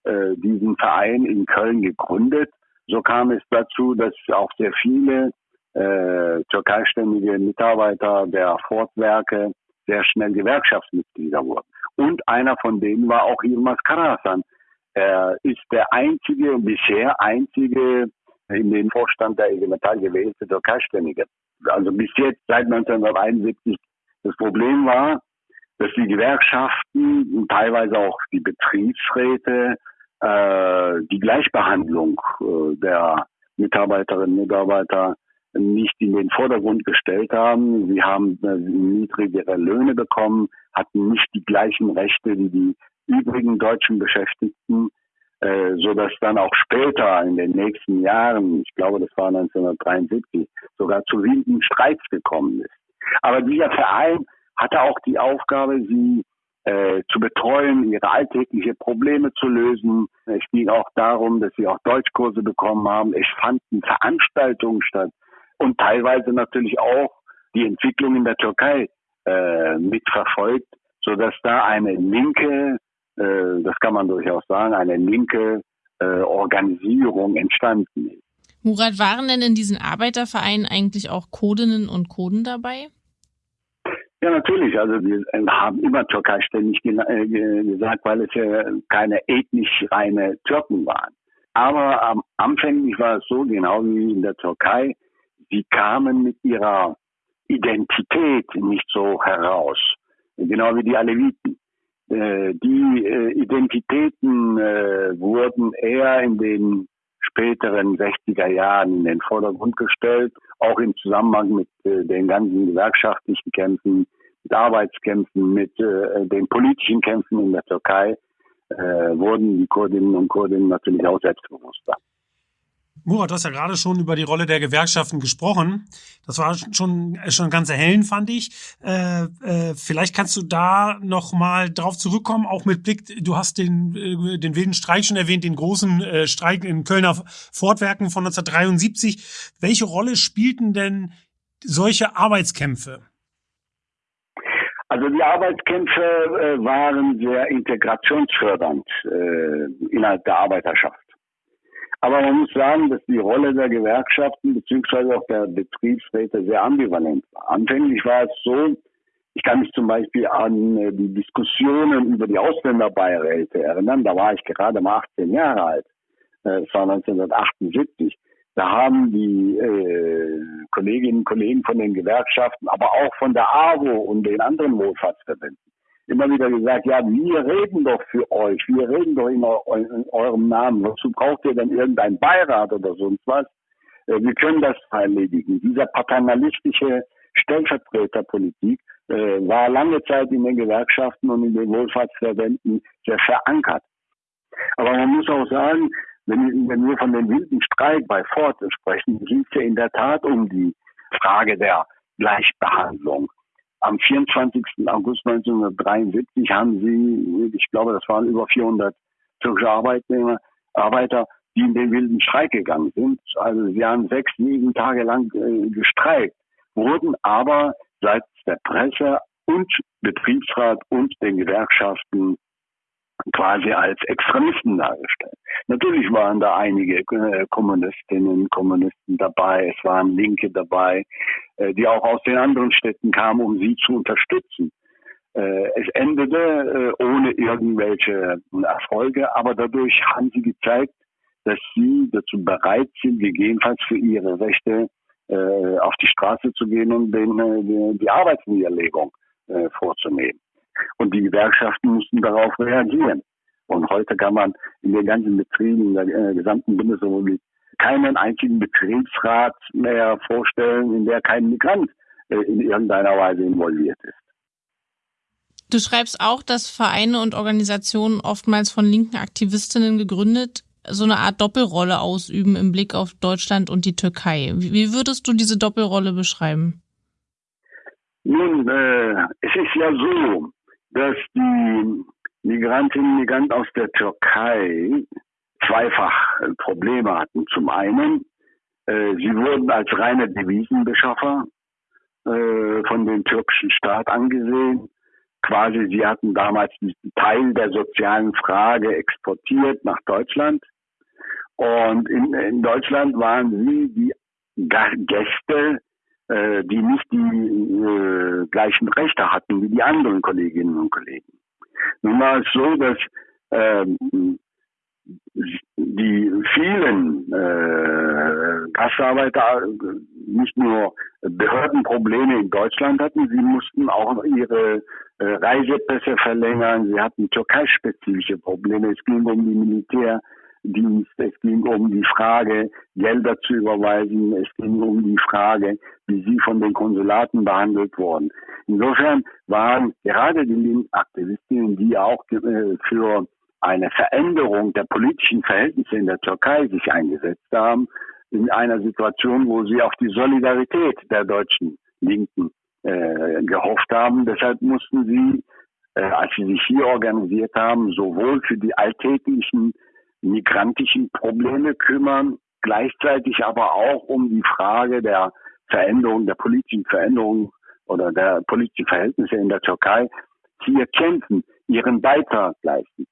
äh, diesen Verein in Köln gegründet. So kam es dazu, dass auch sehr viele äh, türkeiständige Mitarbeiter der Fortwerke sehr schnell Gewerkschaftsmitglieder wurden. Und einer von denen war auch Yilmaz Karasan, er ist der einzige und bisher einzige in den Vorstand der IG gewählte Türkeiständige. Also bis jetzt seit 1971. Das Problem war, dass die Gewerkschaften und teilweise auch die Betriebsräte äh, die Gleichbehandlung äh, der Mitarbeiterinnen und Mitarbeiter nicht in den Vordergrund gestellt haben. Sie haben äh, niedrigere Löhne bekommen, hatten nicht die gleichen Rechte wie die übrigen deutschen Beschäftigten, äh, so dass dann auch später in den nächsten Jahren, ich glaube, das war 1973, sogar zu wilden Streits gekommen ist. Aber dieser Verein hatte auch die Aufgabe, sie äh, zu betreuen, ihre alltägliche Probleme zu lösen. Es ging auch darum, dass sie auch Deutschkurse bekommen haben. Es fanden Veranstaltungen statt und teilweise natürlich auch die Entwicklung in der Türkei äh, mitverfolgt, so dass da eine linke äh, das kann man durchaus sagen, eine linke äh, Organisierung entstanden ist. Murat, waren denn in diesen Arbeitervereinen eigentlich auch Codinnen und Coden dabei? Ja, natürlich. Also wir haben immer Türkei ständig äh, gesagt, weil es ja keine ethnisch reine Türken waren. Aber am anfänglich war es so, genau wie in der Türkei, sie kamen mit ihrer Identität nicht so heraus. Genau wie die Aleviten. Äh, die äh, Identitäten wurden eher in den späteren 60er Jahren in den Vordergrund gestellt, auch im Zusammenhang mit äh, den ganzen gewerkschaftlichen Kämpfen, mit Arbeitskämpfen, mit äh, den politischen Kämpfen in der Türkei, äh, wurden die Kurdinnen und Kurden natürlich auch selbstbewusster. Murat, du hast ja gerade schon über die Rolle der Gewerkschaften gesprochen. Das war schon, schon ganz erhellend, fand ich. Äh, äh, vielleicht kannst du da noch mal drauf zurückkommen, auch mit Blick, du hast den, äh, den wilden Streik schon erwähnt, den großen äh, Streik in Kölner Fortwerken von 1973. Welche Rolle spielten denn solche Arbeitskämpfe? Also die Arbeitskämpfe äh, waren sehr integrationsfördernd äh, innerhalb der Arbeiterschaft. Aber man muss sagen, dass die Rolle der Gewerkschaften beziehungsweise auch der Betriebsräte sehr ambivalent war. Anfänglich war es so, ich kann mich zum Beispiel an äh, die Diskussionen über die Ausländerbeiräte erinnern. Da war ich gerade mal 18 Jahre alt. Äh, es war 1978. Da haben die äh, Kolleginnen und Kollegen von den Gewerkschaften, aber auch von der AWO und den anderen Wohlfahrtsverbänden immer wieder gesagt, ja, wir reden doch für euch, wir reden doch in, in eurem Namen. Wozu braucht ihr denn irgendein Beirat oder sonst was? Äh, wir können das erledigen. Dieser paternalistische Stellvertreterpolitik äh, war lange Zeit in den Gewerkschaften und in den Wohlfahrtsverbänden sehr verankert. Aber man muss auch sagen, wenn, wenn wir von dem wilden Streik bei Ford sprechen, ging es ja in der Tat um die Frage der Gleichbehandlung am 24. August 1973 haben sie, ich glaube, das waren über 400 türkische Arbeitnehmer, Arbeiter, die in den wilden Streik gegangen sind. Also sie haben sechs, sieben Tage lang äh, gestreikt, wurden aber seitens der Presse und Betriebsrat und den Gewerkschaften quasi als Extremisten dargestellt. Natürlich waren da einige äh, Kommunistinnen, Kommunisten dabei, es waren Linke dabei, äh, die auch aus den anderen Städten kamen, um sie zu unterstützen. Äh, es endete ohne irgendwelche Erfolge, aber dadurch haben sie gezeigt, dass sie dazu bereit sind, gegebenenfalls für ihre Rechte auf die Straße zu gehen und den, die Arbeitsniederlegung vorzunehmen. Und die Gewerkschaften mussten darauf reagieren. Und heute kann man in den ganzen Betrieben in der äh, gesamten Bundesrepublik keinen einzigen Betriebsrat mehr vorstellen, in der kein Migrant äh, in irgendeiner Weise involviert ist. Du schreibst auch, dass Vereine und Organisationen oftmals von linken Aktivistinnen gegründet so eine Art Doppelrolle ausüben im Blick auf Deutschland und die Türkei. Wie würdest du diese Doppelrolle beschreiben? Nun, äh, es ist ja so, dass die Migrantinnen und Migranten aus der Türkei zweifach Probleme hatten. Zum einen, äh, sie wurden als reine Devisenbeschaffer äh, von dem türkischen Staat angesehen. Quasi, sie hatten damals diesen Teil der sozialen Frage exportiert nach Deutschland. Und in, in Deutschland waren sie die Gäste äh, die nicht die äh, gleichen Rechte hatten wie die anderen Kolleginnen und Kollegen. Nun war es so, dass ähm, die vielen äh, Gastarbeiter nicht nur Behördenprobleme in Deutschland hatten, sie mussten auch ihre äh, Reisepässe verlängern, sie hatten türkeispezifische Probleme, es ging um die Militär, Dienst, es ging um die Frage, Gelder zu überweisen, es ging um die Frage, wie sie von den Konsulaten behandelt wurden. Insofern waren gerade die Linksaktivistinnen, die auch äh, für eine Veränderung der politischen Verhältnisse in der Türkei sich eingesetzt haben, in einer Situation, wo sie auf die Solidarität der deutschen Linken äh, gehofft haben. Deshalb mussten sie, äh, als sie sich hier organisiert haben, sowohl für die alltäglichen migrantischen Probleme kümmern, gleichzeitig aber auch um die Frage der Veränderung, der politischen Veränderung oder der politischen Verhältnisse in der Türkei hier kämpfen, ihren Beitrag leisten.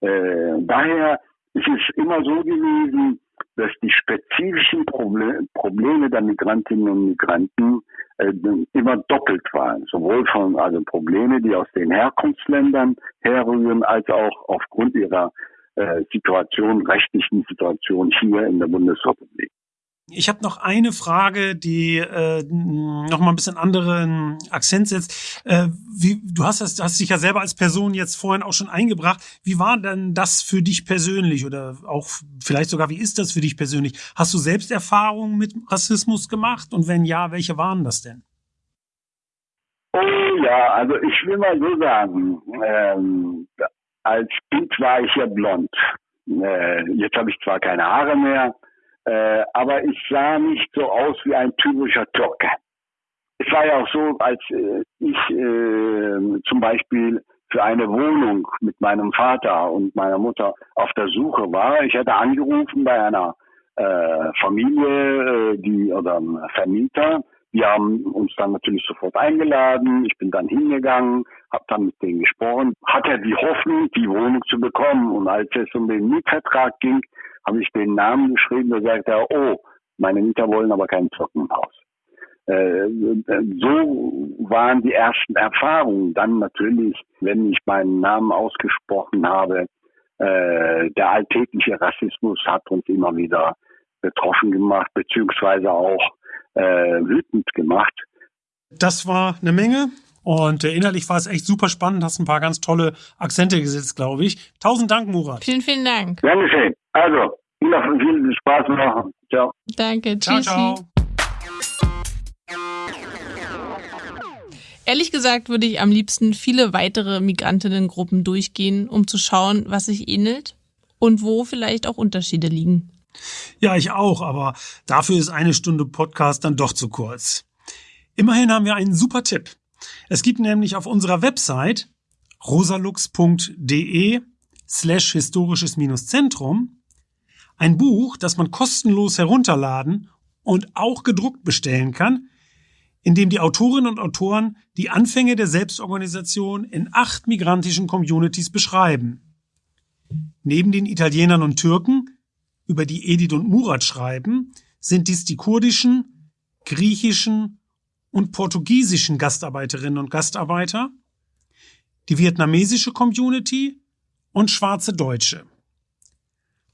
Äh, daher ist es immer so gewesen, dass die spezifischen Probleme der Migrantinnen und Migranten äh, immer doppelt waren, sowohl von also Probleme, die aus den Herkunftsländern herrühren, als auch aufgrund ihrer äh, Situation, rechtlichen Situation hier in der Bundesrepublik. Ich habe noch eine Frage, die äh, noch mal ein bisschen anderen Akzent setzt. Äh, wie, du hast, das, hast dich ja selber als Person jetzt vorhin auch schon eingebracht. Wie war denn das für dich persönlich oder auch vielleicht sogar, wie ist das für dich persönlich? Hast du selbst Erfahrungen mit Rassismus gemacht und wenn ja, welche waren das denn? Oh ja, also ich will mal so sagen, ähm, als Kind war ich ja blond. Äh, jetzt habe ich zwar keine Haare mehr, äh, aber ich sah nicht so aus wie ein typischer Türke. Es war ja auch so, als äh, ich äh, zum Beispiel für eine Wohnung mit meinem Vater und meiner Mutter auf der Suche war. Ich hatte angerufen bei einer äh, Familie, äh, die oder Vermieter. Die haben uns dann natürlich sofort eingeladen. Ich bin dann hingegangen, habe dann mit denen gesprochen, hatte die Hoffnung, die Wohnung zu bekommen. Und als es um den Mietvertrag ging, habe ich den Namen geschrieben, da sagte er, oh, meine Mieter wollen aber kein Trockenhaus. Äh, so waren die ersten Erfahrungen. Dann natürlich, wenn ich meinen Namen ausgesprochen habe, äh, der alltägliche Rassismus hat uns immer wieder betroffen gemacht, beziehungsweise auch äh, wütend gemacht. Das war eine Menge. Und äh, innerlich war es echt super spannend, hast ein paar ganz tolle Akzente gesetzt, glaube ich. Tausend Dank, Murat. Vielen, vielen Dank. Dankeschön. Also, noch viel Spaß noch. Ciao. Danke, tschüssi. Ciao, ciao. Ehrlich gesagt würde ich am liebsten viele weitere Migrantinnengruppen durchgehen, um zu schauen, was sich ähnelt und wo vielleicht auch Unterschiede liegen. Ja, ich auch, aber dafür ist eine Stunde Podcast dann doch zu kurz. Immerhin haben wir einen super Tipp. Es gibt nämlich auf unserer Website rosalux.de slash historisches Zentrum ein Buch, das man kostenlos herunterladen und auch gedruckt bestellen kann, in dem die Autorinnen und Autoren die Anfänge der Selbstorganisation in acht migrantischen Communities beschreiben. Neben den Italienern und Türken, über die Edith und Murat schreiben, sind dies die kurdischen, griechischen und portugiesischen Gastarbeiterinnen und Gastarbeiter, die vietnamesische Community und schwarze Deutsche.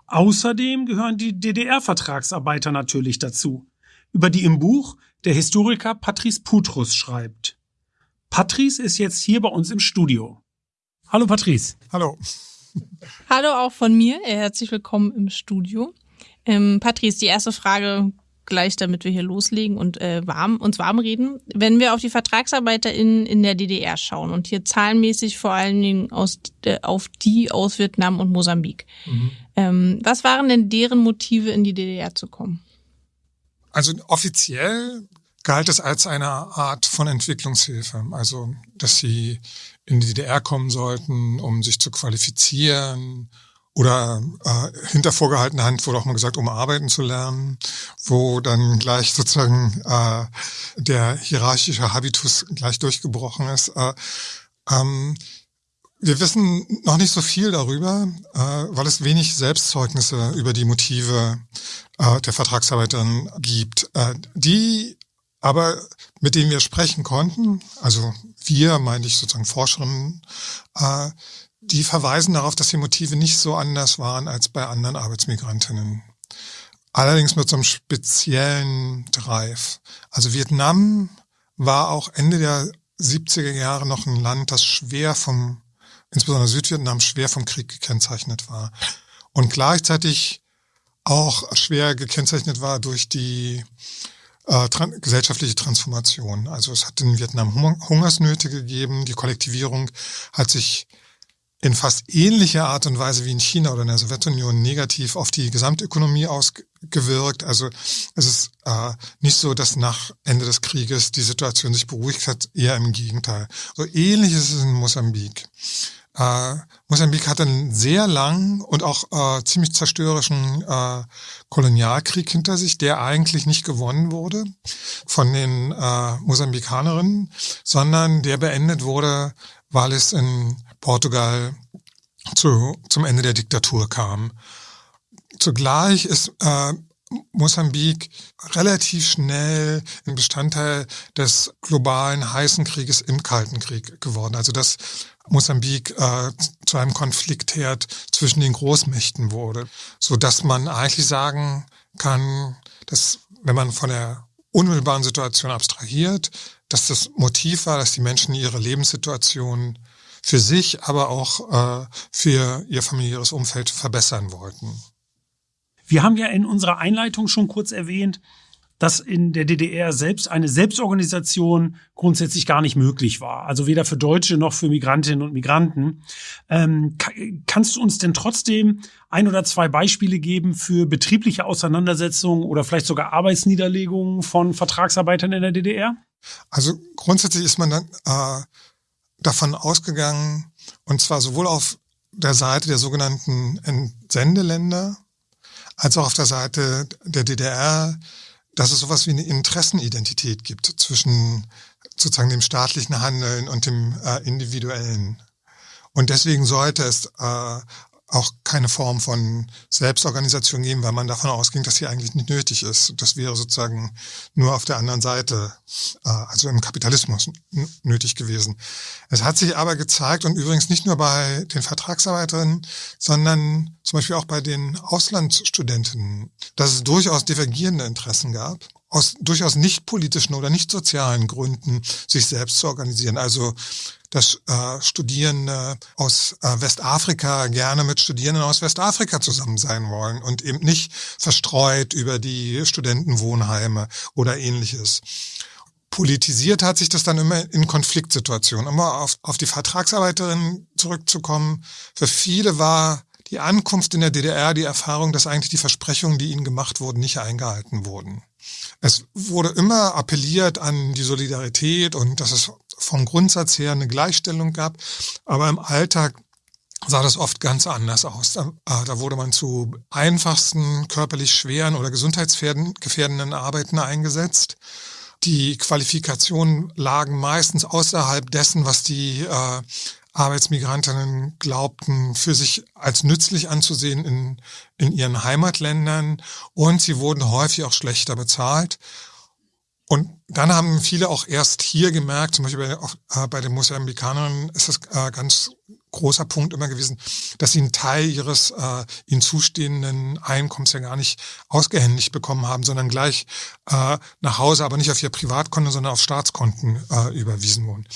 Außerdem gehören die DDR-Vertragsarbeiter natürlich dazu, über die im Buch der Historiker Patrice Putrus schreibt. Patrice ist jetzt hier bei uns im Studio. Hallo Patrice. Hallo. Hallo auch von mir. Herzlich willkommen im Studio. Ähm, Patrice, die erste Frage gleich, damit wir hier loslegen und äh, warm, uns warm reden. Wenn wir auf die VertragsarbeiterInnen in der DDR schauen und hier zahlenmäßig vor allen Dingen aus, äh, auf die aus Vietnam und Mosambik. Mhm. Ähm, was waren denn deren Motive, in die DDR zu kommen? Also offiziell galt es als eine Art von Entwicklungshilfe. Also, dass sie in die DDR kommen sollten, um sich zu qualifizieren, oder äh, hinter vorgehaltener Hand wurde auch mal gesagt, um arbeiten zu lernen, wo dann gleich sozusagen äh, der hierarchische Habitus gleich durchgebrochen ist. Äh, ähm, wir wissen noch nicht so viel darüber, äh, weil es wenig Selbstzeugnisse über die Motive äh, der Vertragsarbeiterin gibt. Äh, die aber, mit denen wir sprechen konnten, also wir, meine ich sozusagen Forscherinnen, äh, die verweisen darauf, dass die Motive nicht so anders waren als bei anderen Arbeitsmigrantinnen. Allerdings mit so einem speziellen Drive. Also Vietnam war auch Ende der 70er Jahre noch ein Land, das schwer vom, insbesondere Südvietnam, schwer vom Krieg gekennzeichnet war. Und gleichzeitig auch schwer gekennzeichnet war durch die äh, tran gesellschaftliche Transformation. Also es hat in Vietnam Hungersnöte gegeben, die Kollektivierung hat sich in fast ähnlicher Art und Weise wie in China oder in der Sowjetunion negativ auf die Gesamtökonomie ausgewirkt. Also es ist äh, nicht so, dass nach Ende des Krieges die Situation sich beruhigt hat, eher im Gegenteil. So ähnlich ist es in Mosambik. Äh, Mosambik hat einen sehr langen und auch äh, ziemlich zerstörerischen äh, Kolonialkrieg hinter sich, der eigentlich nicht gewonnen wurde von den äh, Mosambikanerinnen, sondern der beendet wurde, weil es in Portugal zu, zum Ende der Diktatur kam. Zugleich ist äh, Mosambik relativ schnell ein Bestandteil des globalen heißen Krieges im Kalten Krieg geworden. Also dass Mosambik äh, zu einem Konfliktherd zwischen den Großmächten wurde, so dass man eigentlich sagen kann, dass wenn man von der unmittelbaren Situation abstrahiert, dass das Motiv war, dass die Menschen ihre Lebenssituation für sich, aber auch äh, für ihr familiäres Umfeld verbessern wollten. Wir haben ja in unserer Einleitung schon kurz erwähnt, dass in der DDR selbst eine Selbstorganisation grundsätzlich gar nicht möglich war. Also weder für Deutsche noch für Migrantinnen und Migranten. Ähm, kannst du uns denn trotzdem ein oder zwei Beispiele geben für betriebliche Auseinandersetzungen oder vielleicht sogar Arbeitsniederlegungen von Vertragsarbeitern in der DDR? Also grundsätzlich ist man dann äh, davon ausgegangen, und zwar sowohl auf der Seite der sogenannten Entsendeländer als auch auf der Seite der DDR, dass es sowas wie eine Interessenidentität gibt zwischen sozusagen dem staatlichen Handeln und dem äh, individuellen. Und deswegen sollte es äh, auch keine Form von Selbstorganisation geben, weil man davon ausging, dass sie eigentlich nicht nötig ist. Das wäre sozusagen nur auf der anderen Seite, äh, also im Kapitalismus nötig gewesen. Es hat sich aber gezeigt und übrigens nicht nur bei den Vertragsarbeiterinnen, sondern zum Beispiel auch bei den Auslandsstudentinnen, dass es durchaus divergierende Interessen gab aus durchaus nicht politischen oder nicht sozialen Gründen sich selbst zu organisieren. Also dass äh, Studierende aus äh, Westafrika gerne mit Studierenden aus Westafrika zusammen sein wollen und eben nicht verstreut über die Studentenwohnheime oder ähnliches. Politisiert hat sich das dann immer in Konfliktsituationen. Um auf, auf die Vertragsarbeiterin zurückzukommen. Für viele war die Ankunft in der DDR die Erfahrung, dass eigentlich die Versprechungen, die ihnen gemacht wurden, nicht eingehalten wurden. Es wurde immer appelliert an die Solidarität und dass es vom Grundsatz her eine Gleichstellung gab, aber im Alltag sah das oft ganz anders aus. Da, äh, da wurde man zu einfachsten, körperlich schweren oder gesundheitsgefährdenden Arbeiten eingesetzt. Die Qualifikationen lagen meistens außerhalb dessen, was die äh, Arbeitsmigrantinnen glaubten, für sich als nützlich anzusehen in, in ihren Heimatländern und sie wurden häufig auch schlechter bezahlt. Und dann haben viele auch erst hier gemerkt, zum Beispiel bei, äh, bei den Mosambikanern ist das äh, ganz großer Punkt immer gewesen, dass sie einen Teil ihres äh, ihnen zustehenden Einkommens ja gar nicht ausgehändigt bekommen haben, sondern gleich äh, nach Hause, aber nicht auf ihr Privatkonto, sondern auf Staatskonten äh, überwiesen wurden.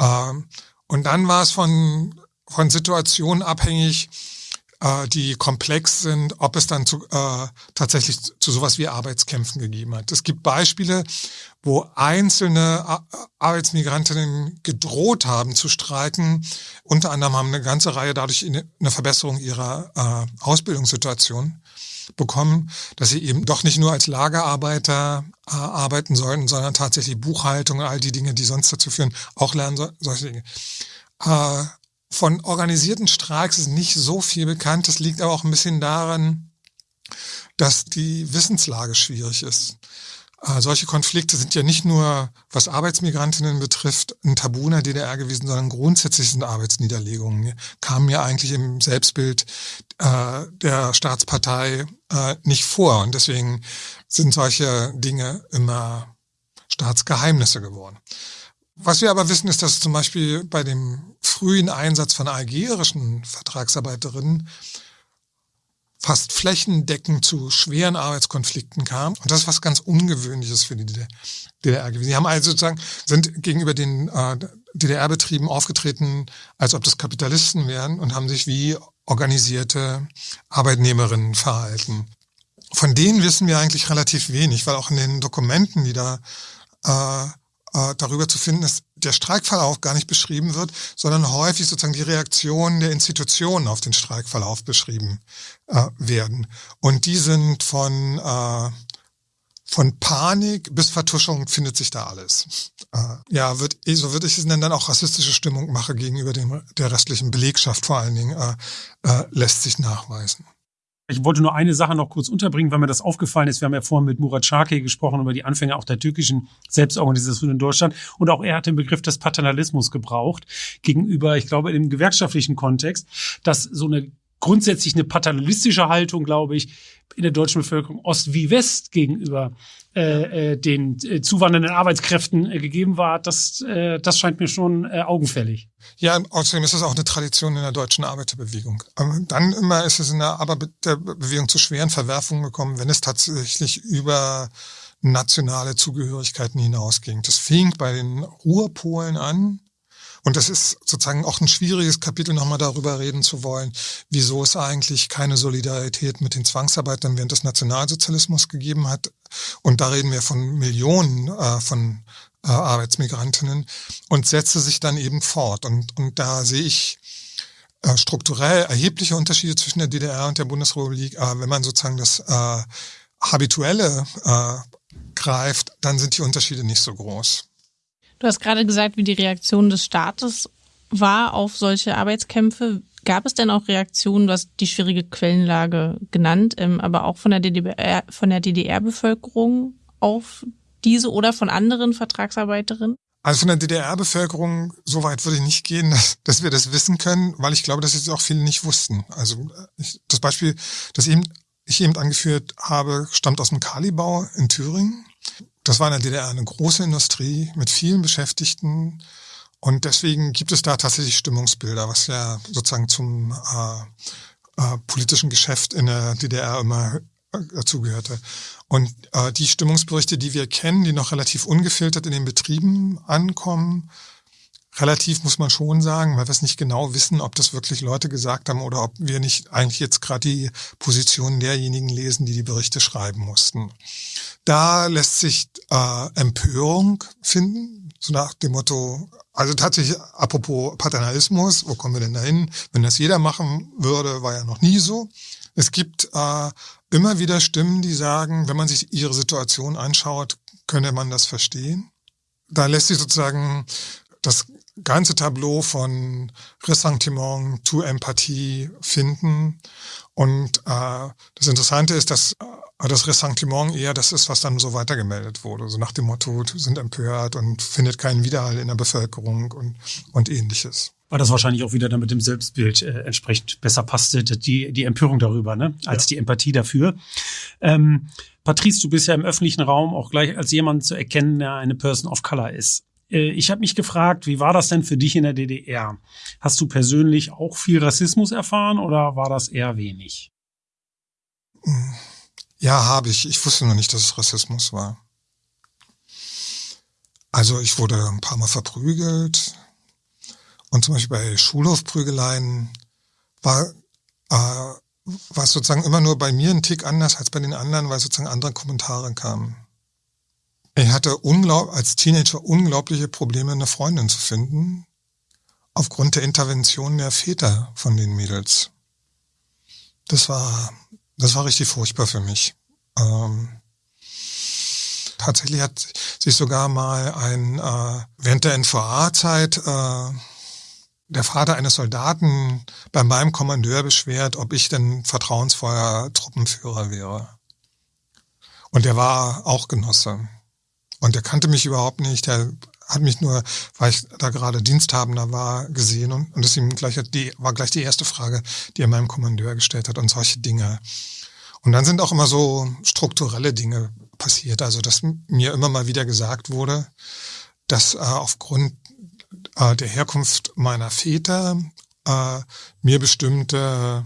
Ähm, und dann war es von, von Situationen abhängig, äh, die komplex sind, ob es dann zu, äh, tatsächlich zu sowas wie Arbeitskämpfen gegeben hat. Es gibt Beispiele, wo einzelne Arbeitsmigrantinnen gedroht haben zu streiken. Unter anderem haben eine ganze Reihe dadurch eine Verbesserung ihrer äh, Ausbildungssituation bekommen, dass sie eben doch nicht nur als Lagerarbeiter äh, arbeiten sollten, sondern tatsächlich Buchhaltung, all die Dinge, die sonst dazu führen, auch lernen so, solche Dinge. Äh, von organisierten Streiks ist nicht so viel bekannt. Das liegt aber auch ein bisschen daran, dass die Wissenslage schwierig ist. Äh, solche Konflikte sind ja nicht nur, was Arbeitsmigrantinnen betrifft, ein Tabu in der DDR gewesen, sondern grundsätzlich sind Arbeitsniederlegungen, kamen ja eigentlich im Selbstbild äh, der Staatspartei äh, nicht vor. Und deswegen sind solche Dinge immer Staatsgeheimnisse geworden. Was wir aber wissen, ist, dass zum Beispiel bei dem frühen Einsatz von algerischen Vertragsarbeiterinnen fast flächendeckend zu schweren Arbeitskonflikten kam. Und das ist was ganz Ungewöhnliches für die DDR gewesen. Sie haben also sozusagen, sind gegenüber den äh, DDR-Betrieben aufgetreten, als ob das Kapitalisten wären und haben sich wie organisierte Arbeitnehmerinnen verhalten. Von denen wissen wir eigentlich relativ wenig, weil auch in den Dokumenten, die da äh, äh, darüber zu finden, dass der Streikverlauf gar nicht beschrieben wird, sondern häufig sozusagen die Reaktionen der Institutionen auf den Streikverlauf beschrieben äh, werden. Und die sind von, äh, von Panik bis Vertuschung findet sich da alles. Äh, ja, wird, so würde ich es nennen, dann auch rassistische Stimmung mache gegenüber dem, der restlichen Belegschaft vor allen Dingen, äh, äh, lässt sich nachweisen. Ich wollte nur eine Sache noch kurz unterbringen, weil mir das aufgefallen ist. Wir haben ja vorhin mit Murat Şarkı gesprochen über die Anfänge auch der türkischen Selbstorganisation in Deutschland. Und auch er hat den Begriff des Paternalismus gebraucht gegenüber, ich glaube, im gewerkschaftlichen Kontext, dass so eine grundsätzlich eine paternalistische Haltung, glaube ich, in der deutschen Bevölkerung Ost wie West gegenüber äh, äh, den äh, zuwandernden Arbeitskräften äh, gegeben war, das, äh, das scheint mir schon äh, augenfällig. Ja, außerdem ist es auch eine Tradition in der deutschen Arbeiterbewegung. Dann immer ist es in der Arbeiterbewegung zu schweren Verwerfungen gekommen, wenn es tatsächlich über nationale Zugehörigkeiten hinausging. Das fing bei den Ruhrpolen an, und das ist sozusagen auch ein schwieriges Kapitel, nochmal darüber reden zu wollen, wieso es eigentlich keine Solidarität mit den Zwangsarbeitern während des Nationalsozialismus gegeben hat. Und da reden wir von Millionen äh, von äh, Arbeitsmigrantinnen und setze sich dann eben fort. Und, und da sehe ich äh, strukturell erhebliche Unterschiede zwischen der DDR und der Bundesrepublik. Aber wenn man sozusagen das äh, Habituelle äh, greift, dann sind die Unterschiede nicht so groß. Du hast gerade gesagt, wie die Reaktion des Staates war auf solche Arbeitskämpfe. Gab es denn auch Reaktionen, du hast die schwierige Quellenlage genannt, ähm, aber auch von der DDR, von der DDR-Bevölkerung auf diese oder von anderen Vertragsarbeiterinnen? Also von der DDR-Bevölkerung, so weit würde ich nicht gehen, dass, dass wir das wissen können, weil ich glaube, dass es auch viele nicht wussten. Also ich, das Beispiel, das eben, ich eben angeführt habe, stammt aus dem Kalibau in Thüringen. Das war in der DDR eine große Industrie mit vielen Beschäftigten. Und deswegen gibt es da tatsächlich Stimmungsbilder, was ja sozusagen zum äh, äh, politischen Geschäft in der DDR immer äh, dazugehörte. Und äh, die Stimmungsberichte, die wir kennen, die noch relativ ungefiltert in den Betrieben ankommen, relativ muss man schon sagen, weil wir es nicht genau wissen, ob das wirklich Leute gesagt haben oder ob wir nicht eigentlich jetzt gerade die Positionen derjenigen lesen, die die Berichte schreiben mussten. Da lässt sich äh, Empörung finden, so nach dem Motto, also tatsächlich, apropos Paternalismus, wo kommen wir denn dahin? Wenn das jeder machen würde, war ja noch nie so. Es gibt äh, immer wieder Stimmen, die sagen, wenn man sich ihre Situation anschaut, könnte man das verstehen. Da lässt sich sozusagen das ganze Tableau von Ressentiment zu Empathie finden. Und äh, das Interessante ist, dass äh, das Ressentiment eher das ist, was dann so weitergemeldet wurde. So nach dem Motto, sind empört und findet keinen Widerhall in der Bevölkerung und, und ähnliches. Weil das wahrscheinlich auch wieder dann mit dem Selbstbild äh, entsprechend besser passte, die, die Empörung darüber, ne? als ja. die Empathie dafür. Ähm, Patrice, du bist ja im öffentlichen Raum auch gleich als jemand zu erkennen, der eine Person of Color ist. Äh, ich habe mich gefragt, wie war das denn für dich in der DDR? Hast du persönlich auch viel Rassismus erfahren oder war das eher wenig? Ja, habe ich. Ich wusste noch nicht, dass es Rassismus war. Also ich wurde ein paar Mal verprügelt und zum Beispiel bei Schulhofprügeleien war, äh, war es sozusagen immer nur bei mir ein Tick anders als bei den anderen, weil sozusagen andere Kommentare kamen. Ich hatte unglaub, als Teenager unglaubliche Probleme, eine Freundin zu finden, aufgrund der Intervention der Väter von den Mädels. Das war, das war richtig furchtbar für mich. Ähm, tatsächlich hat sich sogar mal ein, äh, während der NVA-Zeit, äh, der Vater eines Soldaten bei meinem Kommandeur beschwert, ob ich denn vertrauensvoller Truppenführer wäre. Und der war auch Genosse. Und der kannte mich überhaupt nicht. Der hat mich nur, weil ich da gerade Diensthabender war, gesehen und, und das ihm gleich die, war gleich die erste Frage, die er meinem Kommandeur gestellt hat und solche Dinge. Und dann sind auch immer so strukturelle Dinge passiert. Also, dass mir immer mal wieder gesagt wurde, dass äh, aufgrund äh, der Herkunft meiner Väter äh, mir bestimmte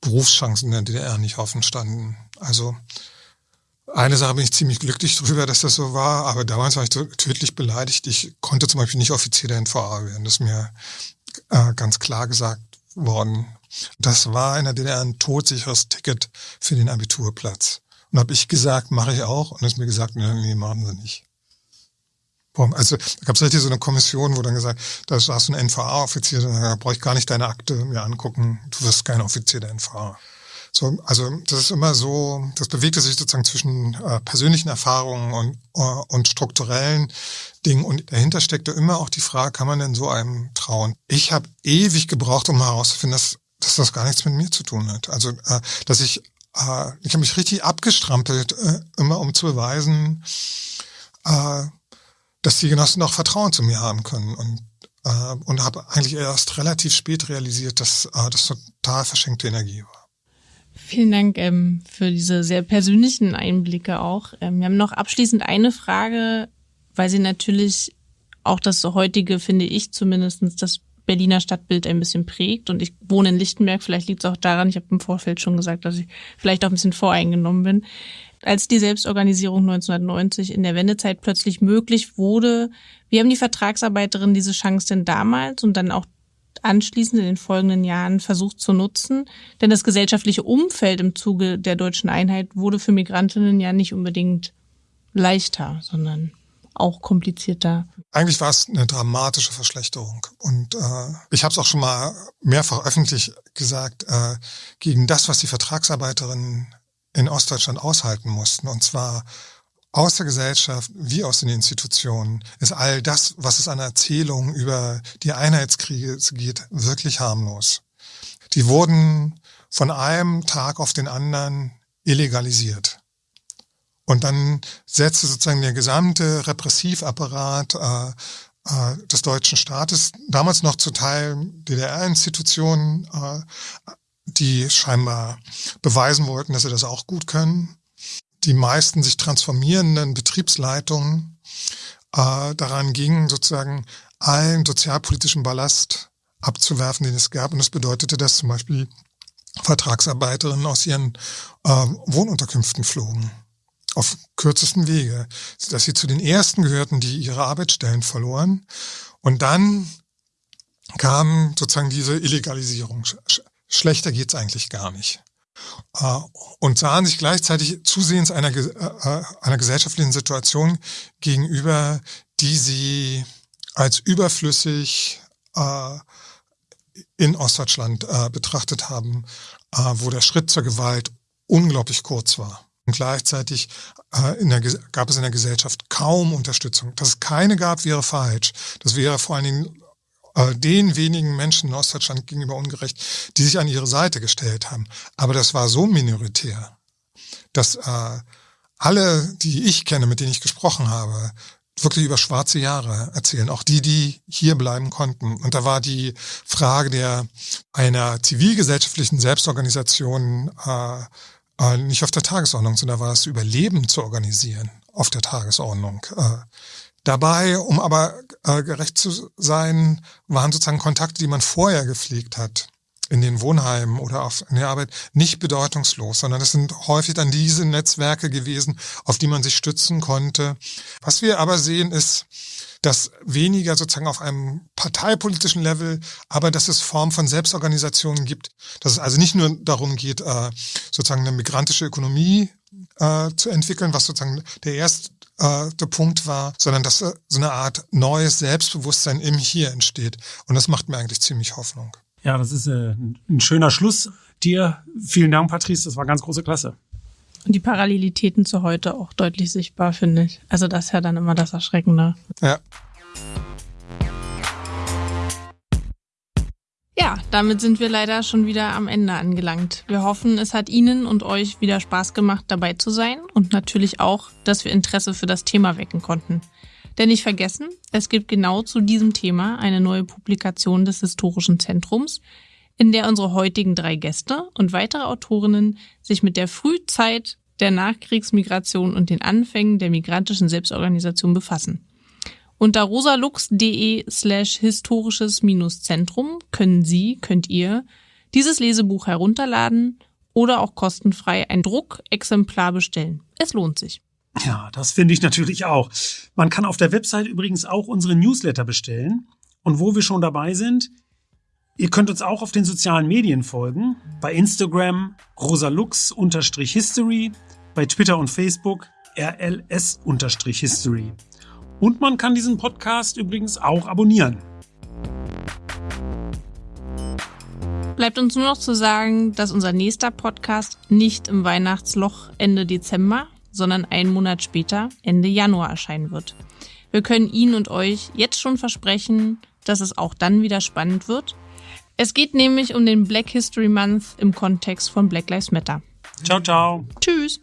Berufschancen in der DDR nicht offen standen. Also eine Sache bin ich ziemlich glücklich darüber, dass das so war, aber damals war ich tödlich beleidigt. Ich konnte zum Beispiel nicht Offizier der NVA werden. Das ist mir äh, ganz klar gesagt worden. Das war in der DDR ein todsicheres Ticket für den Abiturplatz. Und habe ich gesagt, mache ich auch. Und ist mir gesagt, nee, nee, machen sie nicht. Also da gab es richtig so eine Kommission, wo dann gesagt, da hast du einen NVA-Offizier, da brauche ich gar nicht deine Akte mir angucken, du wirst kein Offizier der NVA. So, also das ist immer so, das bewegte sich sozusagen zwischen äh, persönlichen Erfahrungen und, äh, und strukturellen Dingen. Und dahinter steckte immer auch die Frage, kann man denn so einem trauen? Ich habe ewig gebraucht, um herauszufinden, dass, dass das gar nichts mit mir zu tun hat. Also, äh, dass ich, äh, ich habe mich richtig abgestrampelt, äh, immer um zu beweisen, äh, dass die Genossen auch Vertrauen zu mir haben können. Und äh, und habe eigentlich erst relativ spät realisiert, dass äh, das total verschenkte Energie war. Vielen Dank ähm, für diese sehr persönlichen Einblicke auch. Ähm, wir haben noch abschließend eine Frage, weil Sie natürlich auch das heutige, finde ich zumindestens das Berliner Stadtbild ein bisschen prägt. Und ich wohne in Lichtenberg, vielleicht liegt es auch daran, ich habe im Vorfeld schon gesagt, dass ich vielleicht auch ein bisschen voreingenommen bin. Als die Selbstorganisierung 1990 in der Wendezeit plötzlich möglich wurde, wie haben die Vertragsarbeiterinnen diese Chance denn damals und dann auch anschließend in den folgenden Jahren versucht zu nutzen? Denn das gesellschaftliche Umfeld im Zuge der deutschen Einheit wurde für Migrantinnen ja nicht unbedingt leichter, sondern auch komplizierter. Eigentlich war es eine dramatische Verschlechterung. Und äh, ich habe es auch schon mal mehrfach öffentlich gesagt, äh, gegen das, was die Vertragsarbeiterinnen in Ostdeutschland aushalten mussten, und zwar aus der Gesellschaft wie aus den Institutionen, ist all das, was es an Erzählungen über die Einheitskriege geht, wirklich harmlos. Die wurden von einem Tag auf den anderen illegalisiert. Und dann setzte sozusagen der gesamte Repressivapparat äh, äh, des deutschen Staates, damals noch zu Teil DDR-Institutionen, äh, die scheinbar beweisen wollten, dass sie das auch gut können. Die meisten sich transformierenden Betriebsleitungen äh, daran gingen, sozusagen allen sozialpolitischen Ballast abzuwerfen, den es gab. Und das bedeutete, dass zum Beispiel Vertragsarbeiterinnen aus ihren äh, Wohnunterkünften flogen auf kürzesten Wege, dass sie zu den ersten gehörten, die ihre Arbeitsstellen verloren. Und dann kam sozusagen diese Illegalisierung. Schlechter geht's eigentlich gar nicht. Äh, und sahen sich gleichzeitig zusehends einer, äh, äh, einer gesellschaftlichen Situation gegenüber, die sie als überflüssig in Ostdeutschland betrachtet haben, wo der Schritt zur Gewalt unglaublich kurz war. Und gleichzeitig äh, der, gab es in der Gesellschaft kaum Unterstützung. Dass es keine gab, wäre falsch. Das wäre vor allen Dingen äh, den wenigen Menschen in Ostdeutschland gegenüber ungerecht, die sich an ihre Seite gestellt haben. Aber das war so minoritär, dass äh, alle, die ich kenne, mit denen ich gesprochen habe, wirklich über schwarze Jahre erzählen, auch die, die hier bleiben konnten. Und da war die Frage der einer zivilgesellschaftlichen Selbstorganisation äh, äh, nicht auf der Tagesordnung, sondern war das Überleben zu organisieren auf der Tagesordnung. Äh, dabei, um aber äh, gerecht zu sein, waren sozusagen Kontakte, die man vorher gepflegt hat in den Wohnheimen oder auf, in der Arbeit nicht bedeutungslos, sondern es sind häufig dann diese Netzwerke gewesen, auf die man sich stützen konnte. Was wir aber sehen ist, dass weniger sozusagen auf einem parteipolitischen Level, aber dass es Form von Selbstorganisationen gibt, dass es also nicht nur darum geht, äh, sozusagen eine migrantische Ökonomie äh, zu entwickeln, was sozusagen der erste äh, Punkt war, sondern dass so eine Art neues Selbstbewusstsein im Hier entsteht. Und das macht mir eigentlich ziemlich Hoffnung. Ja, das ist ein schöner Schluss. Dir vielen Dank, Patrice. Das war ganz große Klasse. Und die Parallelitäten zu heute auch deutlich sichtbar, finde ich. Also das ist ja dann immer das Erschreckende. Ja. Ja, damit sind wir leider schon wieder am Ende angelangt. Wir hoffen, es hat Ihnen und euch wieder Spaß gemacht, dabei zu sein und natürlich auch, dass wir Interesse für das Thema wecken konnten. Denn nicht vergessen, es gibt genau zu diesem Thema eine neue Publikation des Historischen Zentrums, in der unsere heutigen drei Gäste und weitere Autorinnen sich mit der Frühzeit der Nachkriegsmigration und den Anfängen der migrantischen Selbstorganisation befassen. Unter rosalux.de slash historisches-zentrum können Sie, könnt ihr dieses Lesebuch herunterladen oder auch kostenfrei ein Druckexemplar bestellen. Es lohnt sich. Ja, das finde ich natürlich auch. Man kann auf der Website übrigens auch unsere Newsletter bestellen. Und wo wir schon dabei sind, Ihr könnt uns auch auf den sozialen Medien folgen. Bei Instagram rosalux-history, bei Twitter und Facebook rls-history. Und man kann diesen Podcast übrigens auch abonnieren. Bleibt uns nur noch zu sagen, dass unser nächster Podcast nicht im Weihnachtsloch Ende Dezember, sondern einen Monat später, Ende Januar erscheinen wird. Wir können Ihnen und euch jetzt schon versprechen, dass es auch dann wieder spannend wird es geht nämlich um den Black History Month im Kontext von Black Lives Matter. Ciao, ciao. Tschüss.